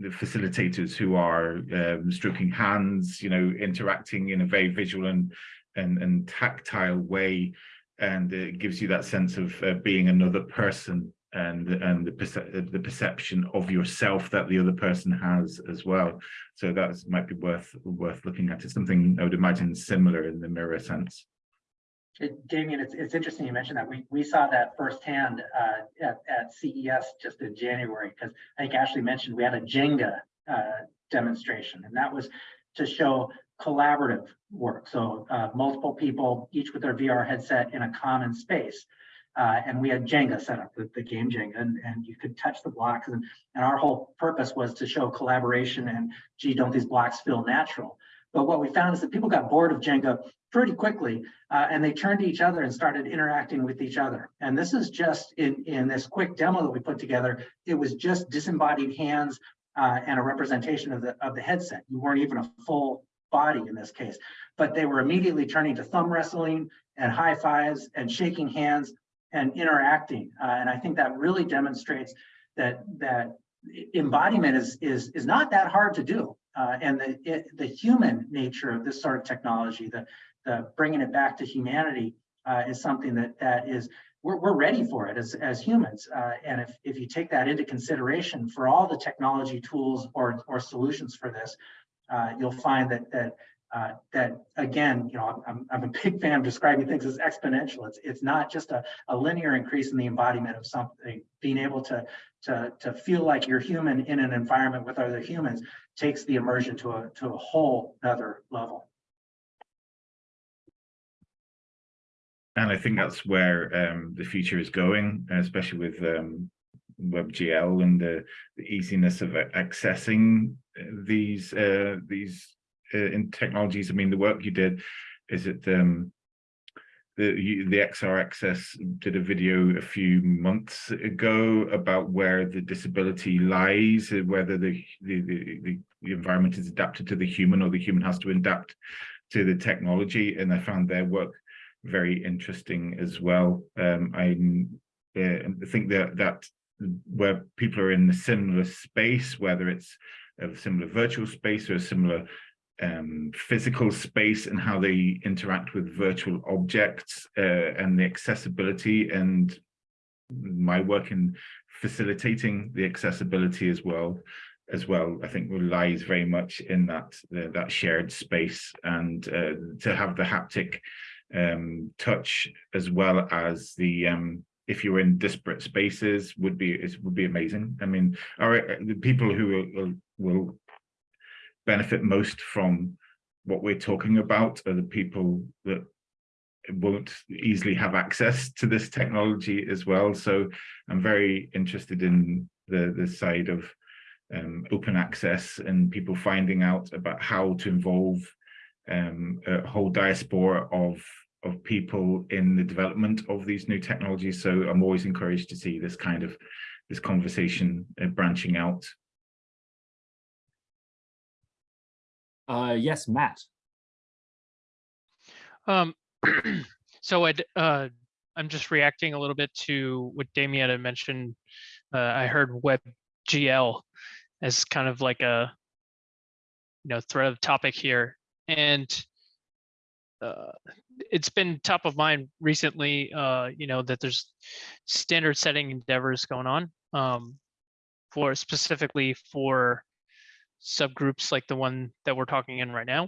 facilitators who are um, stroking hands you know interacting in a very visual and and, and tactile way and it gives you that sense of uh, being another person and and the, perce the perception of yourself that the other person has as well. So that might be worth worth looking at. It's something i would imagine similar in the mirror sense. It, Damien, it's, it's interesting you mentioned that. We, we saw that firsthand uh, at, at CES just in January, because I think Ashley mentioned we had a Jenga uh, demonstration, and that was to show collaborative work. So uh, multiple people, each with their VR headset in a common space. Uh, and we had Jenga set up, the, the game Jenga, and, and you could touch the blocks. And, and our whole purpose was to show collaboration and, gee, don't these blocks feel natural? But what we found is that people got bored of Jenga pretty quickly, uh, and they turned to each other and started interacting with each other. And this is just in, in this quick demo that we put together, it was just disembodied hands uh, and a representation of the of the headset. You weren't even a full body in this case, but they were immediately turning to thumb wrestling and high fives and shaking hands and interacting. Uh, and I think that really demonstrates that that embodiment is is is not that hard to do. Uh, and the it, the human nature of this sort of technology, the the bringing it back to humanity, uh, is something that that is we're, we're ready for it as as humans. Uh, and if if you take that into consideration for all the technology tools or or solutions for this, uh, you'll find that that uh, that again, you know, I'm, I'm a big fan of describing things as exponential. It's it's not just a, a linear increase in the embodiment of something. Being able to to to feel like you're human in an environment with other humans takes the immersion to a to a whole other level. And I think that's where um, the future is going, especially with um, WebGL and the, the easiness of accessing these uh, these uh, in technologies. I mean, the work you did is it um, the the XR Access did a video a few months ago about where the disability lies, whether the the, the the environment is adapted to the human or the human has to adapt to the technology. And I found their work very interesting as well. Um, I uh, think that that where people are in a similar space, whether it's a similar virtual space or a similar um, physical space and how they interact with virtual objects uh, and the accessibility and my work in facilitating the accessibility as well as well i think relies very much in that uh, that shared space and uh, to have the haptic um, touch as well as the um, if you're in disparate spaces would be it would be amazing. I mean, the people who will, will benefit most from what we're talking about are the people that won't easily have access to this technology as well. So I'm very interested in the the side of um, open access and people finding out about how to involve um, a whole diaspora of of people in the development of these new technologies. So I'm always encouraged to see this kind of this conversation uh, branching out. Uh, yes, Matt. Um, [CLEARS THROAT] so I'd, uh, I'm just reacting a little bit to what Damien had mentioned. Uh, I heard WebGL as kind of like a, you know, thread of topic here. And uh, it's been top of mind recently, uh, you know, that there's standard setting endeavors going on um, for specifically for subgroups like the one that we're talking in right now,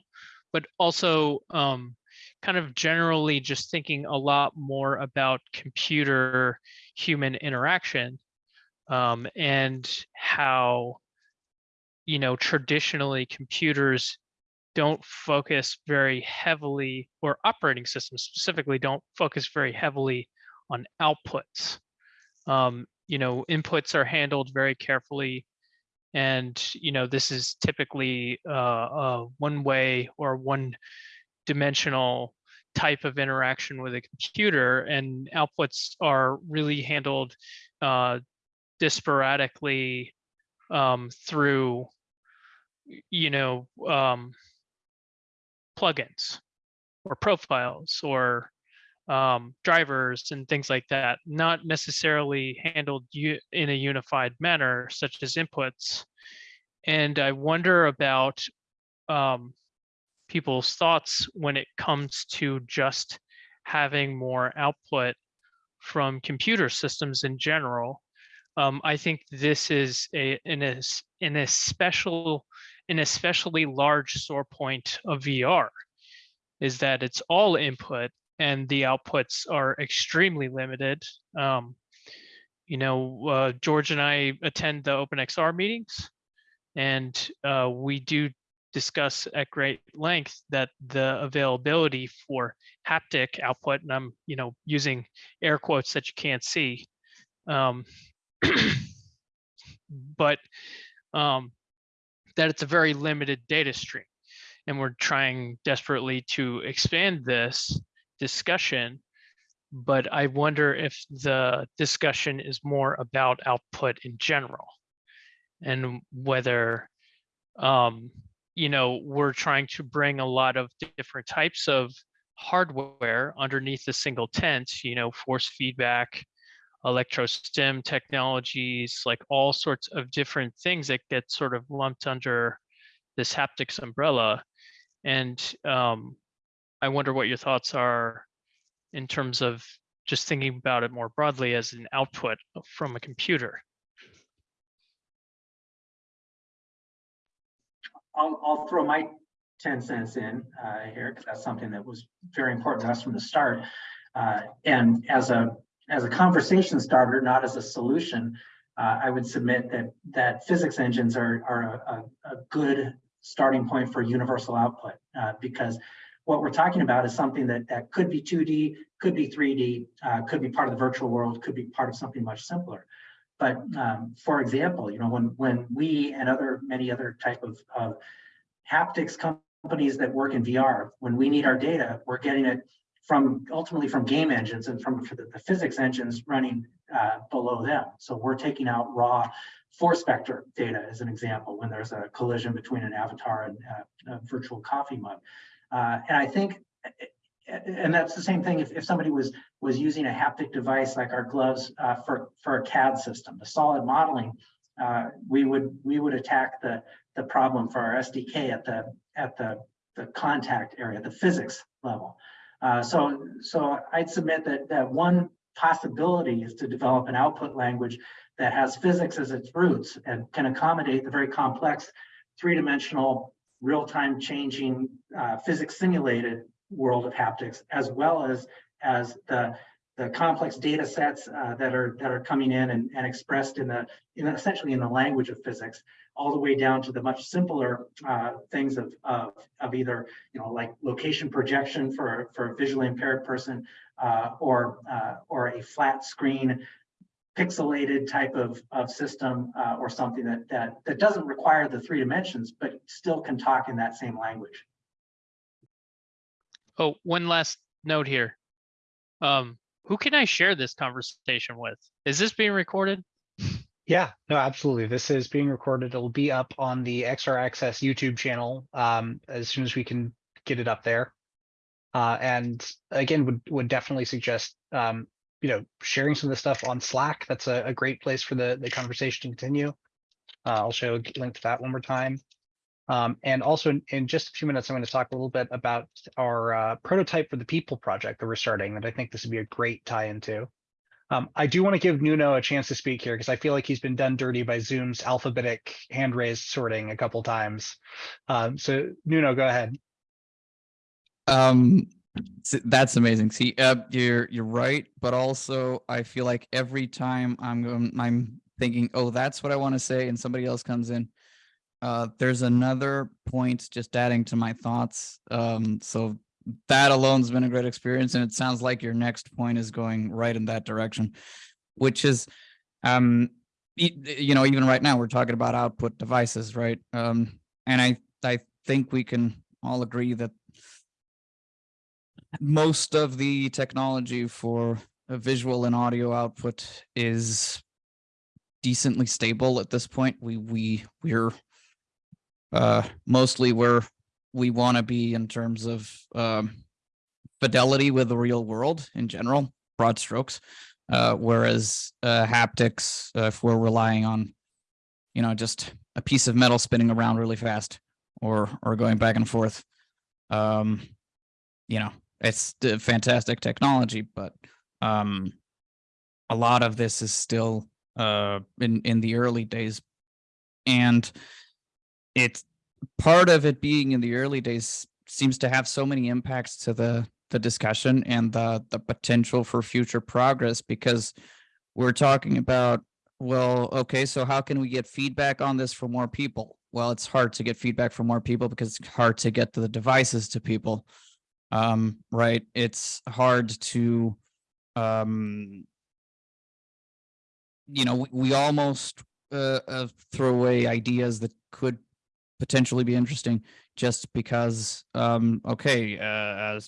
but also um, kind of generally just thinking a lot more about computer human interaction um, and how, you know, traditionally computers don't focus very heavily, or operating systems specifically don't focus very heavily on outputs. Um, you know, inputs are handled very carefully. And, you know, this is typically uh, uh, one way or one dimensional type of interaction with a computer and outputs are really handled uh, disparately um, through, you know, um, plugins or profiles or um, drivers and things like that, not necessarily handled in a unified manner, such as inputs. And I wonder about um, people's thoughts when it comes to just having more output from computer systems in general. Um, I think this is a, an, an, a special, an especially large sore point of VR is that it's all input and the outputs are extremely limited. Um, you know, uh, George and I attend the OpenXR meetings and uh, we do discuss at great length that the availability for haptic output, and I'm, you know, using air quotes that you can't see, um, [CLEARS THROAT] but um, that it's a very limited data stream. And we're trying desperately to expand this discussion, but I wonder if the discussion is more about output in general. and whether um, you know, we're trying to bring a lot of different types of hardware underneath a single tent, you know, force feedback, electrostim technologies, like all sorts of different things that get sort of lumped under this haptics umbrella. And um, I wonder what your thoughts are in terms of just thinking about it more broadly as an output from a computer. I'll, I'll throw my 10 cents in uh, here because that's something that was very important to us from the start. Uh, and as a as a conversation starter, not as a solution, uh, I would submit that that physics engines are, are a, a good starting point for universal output uh, because what we're talking about is something that, that could be 2D, could be 3D, uh, could be part of the virtual world, could be part of something much simpler. But um, for example, you know, when when we and other many other type of, of haptics companies that work in VR, when we need our data, we're getting it from ultimately from game engines and from the, the physics engines running uh, below them. So we're taking out raw force vector data as an example when there's a collision between an avatar and uh, a virtual coffee mug. Uh, and I think, and that's the same thing if, if somebody was was using a haptic device like our gloves uh, for for a CAD system, the solid modeling, uh, we would we would attack the the problem for our SDK at the at the the contact area, the physics level. Uh, so, so I'd submit that that one possibility is to develop an output language that has physics as its roots and can accommodate the very complex three-dimensional, real-time changing uh, physics simulated world of haptics, as well as as the the complex data sets uh, that are that are coming in and, and expressed in the in essentially in the language of physics all the way down to the much simpler uh, things of, of, of either, you know, like location projection for, for a visually impaired person uh, or, uh, or a flat screen pixelated type of, of system uh, or something that, that, that doesn't require the three dimensions, but still can talk in that same language. Oh, one last note here. Um, who can I share this conversation with? Is this being recorded? Yeah, no, absolutely. This is being recorded. It'll be up on the XR Access YouTube channel um, as soon as we can get it up there. Uh, and again, would would definitely suggest um, you know sharing some of the stuff on Slack. That's a, a great place for the the conversation to continue. Uh, I'll show a link to that one more time. Um, and also in, in, just a few minutes, I'm going to talk a little bit about our uh, prototype for the people project that we're starting that I think this would be a great tie into. Um, I do want to give Nuno a chance to speak here because I feel like he's been done dirty by Zoom's alphabetic hand raised sorting a couple times. Um, so Nuno, go ahead. Um, that's amazing. See, uh, you're you're right, but also I feel like every time I'm I'm thinking, oh, that's what I want to say, and somebody else comes in. Uh, there's another point just adding to my thoughts. Um, so that alone's been a great experience and it sounds like your next point is going right in that direction which is um you know even right now we're talking about output devices right? Um and i i think we can all agree that most of the technology for a visual and audio output is decently stable at this point. We we we're uh mostly we're we want to be in terms of um, fidelity with the real world in general, broad strokes. Uh, whereas uh, haptics, uh, if we're relying on, you know, just a piece of metal spinning around really fast or or going back and forth, um, you know, it's fantastic technology, but um, a lot of this is still uh, in in the early days, and it's part of it being in the early days seems to have so many impacts to the the discussion and the the potential for future progress because we're talking about well okay so how can we get feedback on this for more people? Well it's hard to get feedback from more people because it's hard to get the devices to people. Um right? It's hard to um you know we, we almost uh, uh, throw away ideas that could potentially be interesting just because um okay uh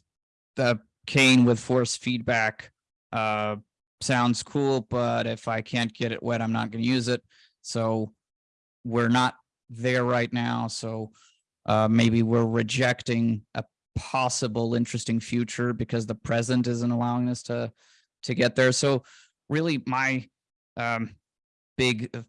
the cane with force feedback uh sounds cool but if i can't get it wet i'm not going to use it so we're not there right now, so uh, maybe we're rejecting a possible interesting future because the present isn't allowing us to to get there. So really my um, big uh,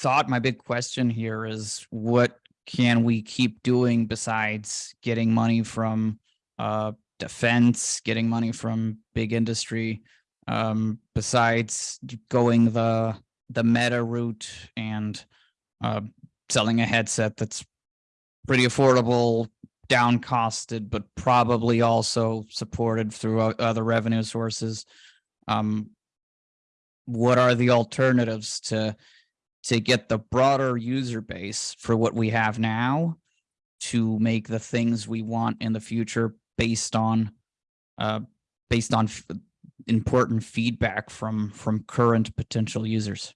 thought, my big question here is what can we keep doing besides getting money from uh, defense, getting money from big industry, um, besides going the the Meta route and uh, selling a headset that's pretty affordable, down costed, but probably also supported through other revenue sources. Um, what are the alternatives to to get the broader user base for what we have now to make the things we want in the future based on uh, based on important feedback from from current potential users?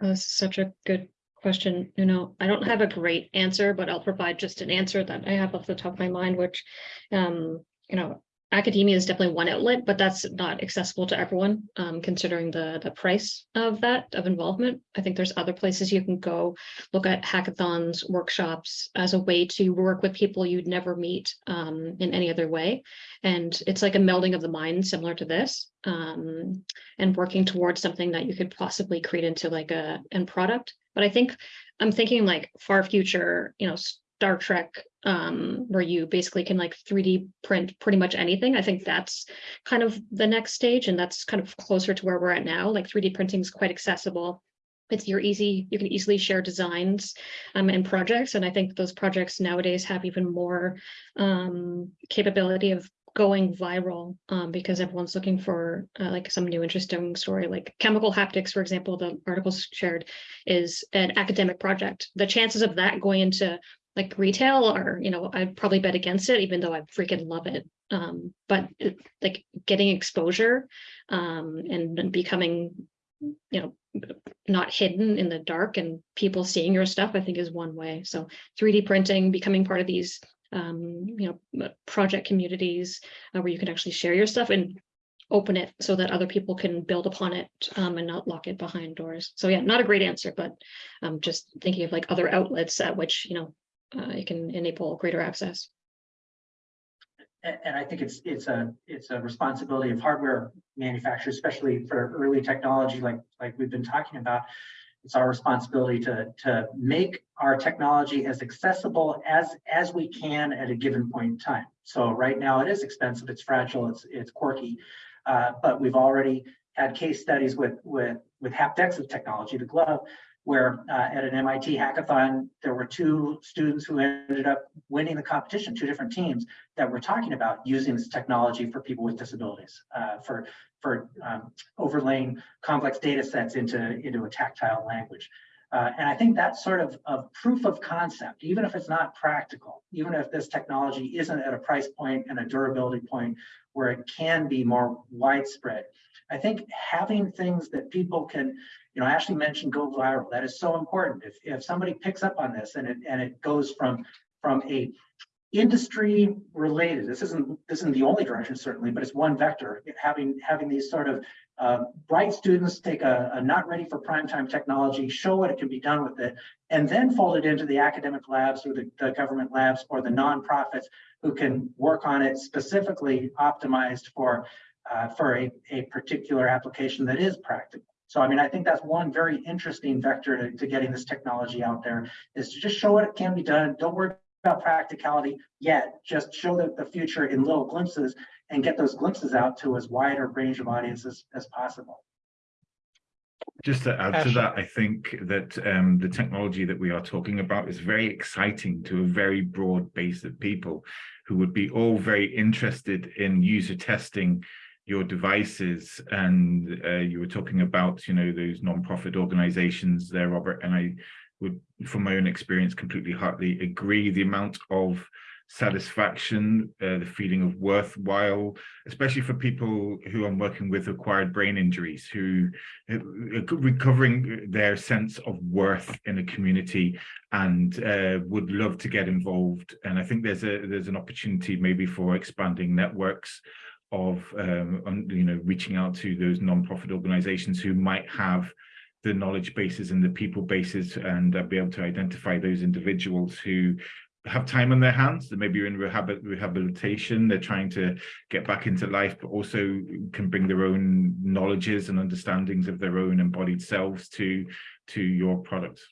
This is such a good question. You know, I don't have a great answer, but I'll provide just an answer that I have off the top of my mind, which, um, you know, academia is definitely one outlet, but that's not accessible to everyone, um, considering the the price of that of involvement. I think there's other places you can go look at hackathons, workshops as a way to work with people you'd never meet um, in any other way. And it's like a melding of the mind similar to this um, and working towards something that you could possibly create into like a end product. But I think I'm thinking like far future, you know, Star Trek, um, where you basically can like 3D print pretty much anything. I think that's kind of the next stage, and that's kind of closer to where we're at now. Like 3D printing is quite accessible. It's you're easy, you can easily share designs um, and projects. And I think those projects nowadays have even more um, capability of going viral um, because everyone's looking for uh, like some new interesting story like chemical haptics for example the article shared is an academic project the chances of that going into like retail or, you know i'd probably bet against it even though i freaking love it um, but like getting exposure um, and, and becoming you know not hidden in the dark and people seeing your stuff i think is one way so 3d printing becoming part of these um, you know, project communities uh, where you can actually share your stuff and open it so that other people can build upon it um, and not lock it behind doors. So yeah, not a great answer, but um, just thinking of like other outlets at which, you know, uh, it can enable greater access. And, I think it's it's a it's a responsibility of hardware manufacturers, especially for early technology like like we've been talking about. It's our responsibility to to make our technology as accessible as as we can at a given point in time. So right now it is expensive, it's fragile, it's it's quirky, uh, but we've already had case studies with with with HaptX of technology, the glove, where uh, at an MIT hackathon, there were two students who ended up winning the competition, two different teams that were talking about using this technology for people with disabilities, uh, for, for um, overlaying complex data sets into, into a tactile language. Uh, and I think that sort of, of proof of concept, even if it's not practical, even if this technology isn't at a price point and a durability point where it can be more widespread. I think having things that people can, you know, Ashley mentioned go viral. That is so important. If, if somebody picks up on this and it and it goes from from a industry related, this isn't this isn't the only direction certainly, but it's one vector. Having having these sort of uh, bright students take a, a not ready for prime time technology, show what it can be done with it, and then fold it into the academic labs or the, the government labs or the nonprofits who can work on it specifically optimized for uh, for a, a particular application that is practical. So, I mean, I think that's one very interesting vector to, to getting this technology out there is to just show what it can be done. Don't worry about practicality yet. Just show the, the future in little glimpses and get those glimpses out to as wide a range of audiences as possible. Just to add to that, I think that um, the technology that we are talking about is very exciting to a very broad base of people who would be all very interested in user testing your devices and uh, you were talking about you know those non-profit organizations there robert and i would from my own experience completely heartily agree. The amount of satisfaction uh, the feeling of worthwhile especially for people who i'm working with acquired brain injuries who uh, recovering their sense of worth in a community and uh, would love to get involved. And i think there's a there's an opportunity maybe for expanding networks of um, you know reaching out to those non-profit organizations who might have the knowledge bases and the people bases and uh, be able to identify those individuals who have time on their hands that maybe are in rehab rehabilitation they're trying to get back into life but also can bring their own knowledges and understandings of their own embodied selves to to your products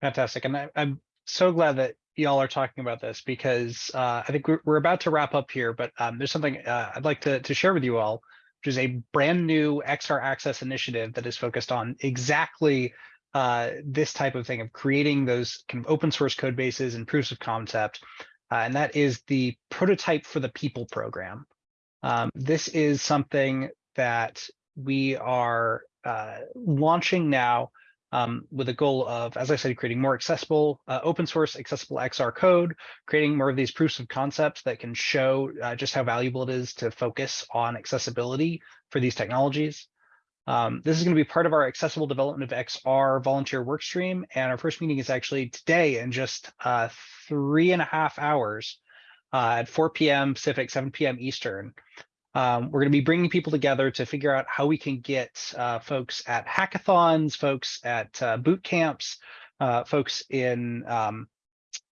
Fantastic. And I, I'm so glad that y'all are talking about this because uh, I think we're, we're about to wrap up here, but um, there's something uh, I'd like to, to share with you all, which is a brand new XR Access initiative that is focused on exactly uh, this type of thing of creating those kind of open source code bases and proofs of concept. Uh, and that is the Prototype for the People program. Um, this is something that we are uh, launching now um, with a goal of, as I said, creating more accessible, uh, open source accessible XR code, creating more of these proofs of concepts that can show uh, just how valuable it is to focus on accessibility for these technologies. Um, this is going to be part of our accessible development of XR volunteer work stream. And our first meeting is actually today in just uh, three and a half hours uh, at 4 p.m. Pacific, 7 p.m. Eastern. Um, we're going to be bringing people together to figure out how we can get uh, folks at hackathons, folks at uh, boot camps, uh, folks in um,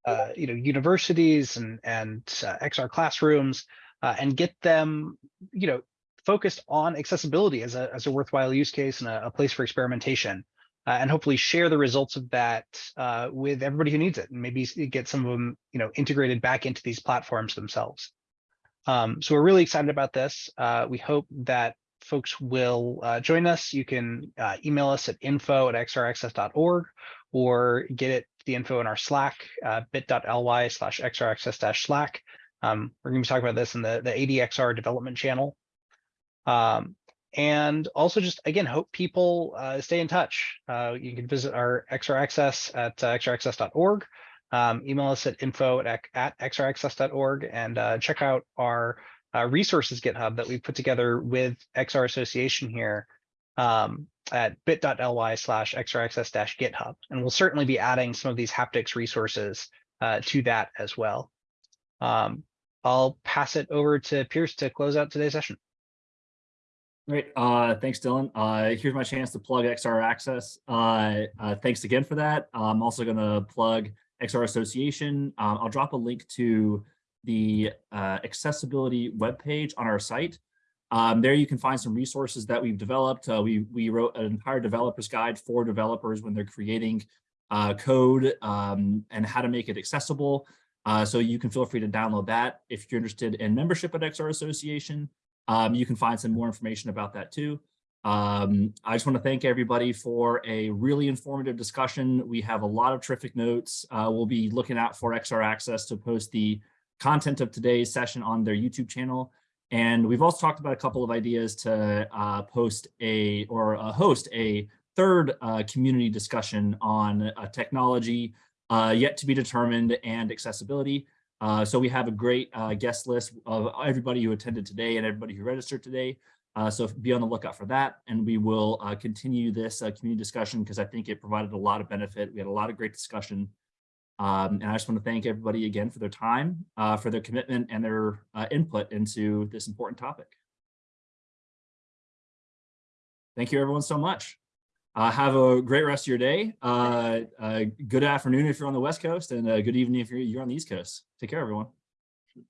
uh, you know universities and and uh, XR classrooms, uh, and get them you know focused on accessibility as a as a worthwhile use case and a, a place for experimentation, and hopefully share the results of that with everybody who needs it, and maybe get some of them you know integrated back into these platforms themselves. Um, so we're really excited about this. Uh, we hope that folks will uh, join us. You can uh, email us at info at xraccess.org or get it the info in our Slack, uh, bit.ly slash xraccess slack. Um, we're going to be talking about this in the, the ADXR development channel. Um, and also just, again, hope people uh, stay in touch. Uh, you can visit our XR Access at uh, xraccess.org um, email us at info at, at xraccess.org and uh, check out our uh, resources GitHub that we put together with XR Association here um, at bit.ly slash xraccess-github. And we'll certainly be adding some of these haptics resources uh, to that as well. Um, I'll pass it over to Pierce to close out today's session. Great. Uh, thanks, Dylan. Uh, here's my chance to plug XR Access. Uh, uh, thanks again for that. I'm also going to plug XR Association. Um, I'll drop a link to the uh, accessibility webpage on our site. Um, there you can find some resources that we've developed. Uh, we, we wrote an entire developer's guide for developers when they're creating uh, code um, and how to make it accessible. Uh, so you can feel free to download that. If you're interested in membership at XR Association, um, you can find some more information about that too. Um, I just want to thank everybody for a really informative discussion. We have a lot of terrific notes. Uh, we'll be looking out for XR Access to post the content of today's session on their YouTube channel. And we've also talked about a couple of ideas to uh, post a or uh, host a third uh, community discussion on uh, technology uh, yet to be determined and accessibility. So we have a great guest list of everybody who attended today and everybody who registered today. Uh, so be on the lookout for that. And we will uh, continue this uh, community discussion because I think it provided a lot of benefit. We had a lot of great discussion. Um, and I just want to thank everybody again for their time, uh, for their commitment and their uh, input into this important topic. Thank you everyone so much. Uh, have a great rest of your day. good afternoon if you're on the West Coast and good evening if you're, you're on the East Coast. Take care, everyone.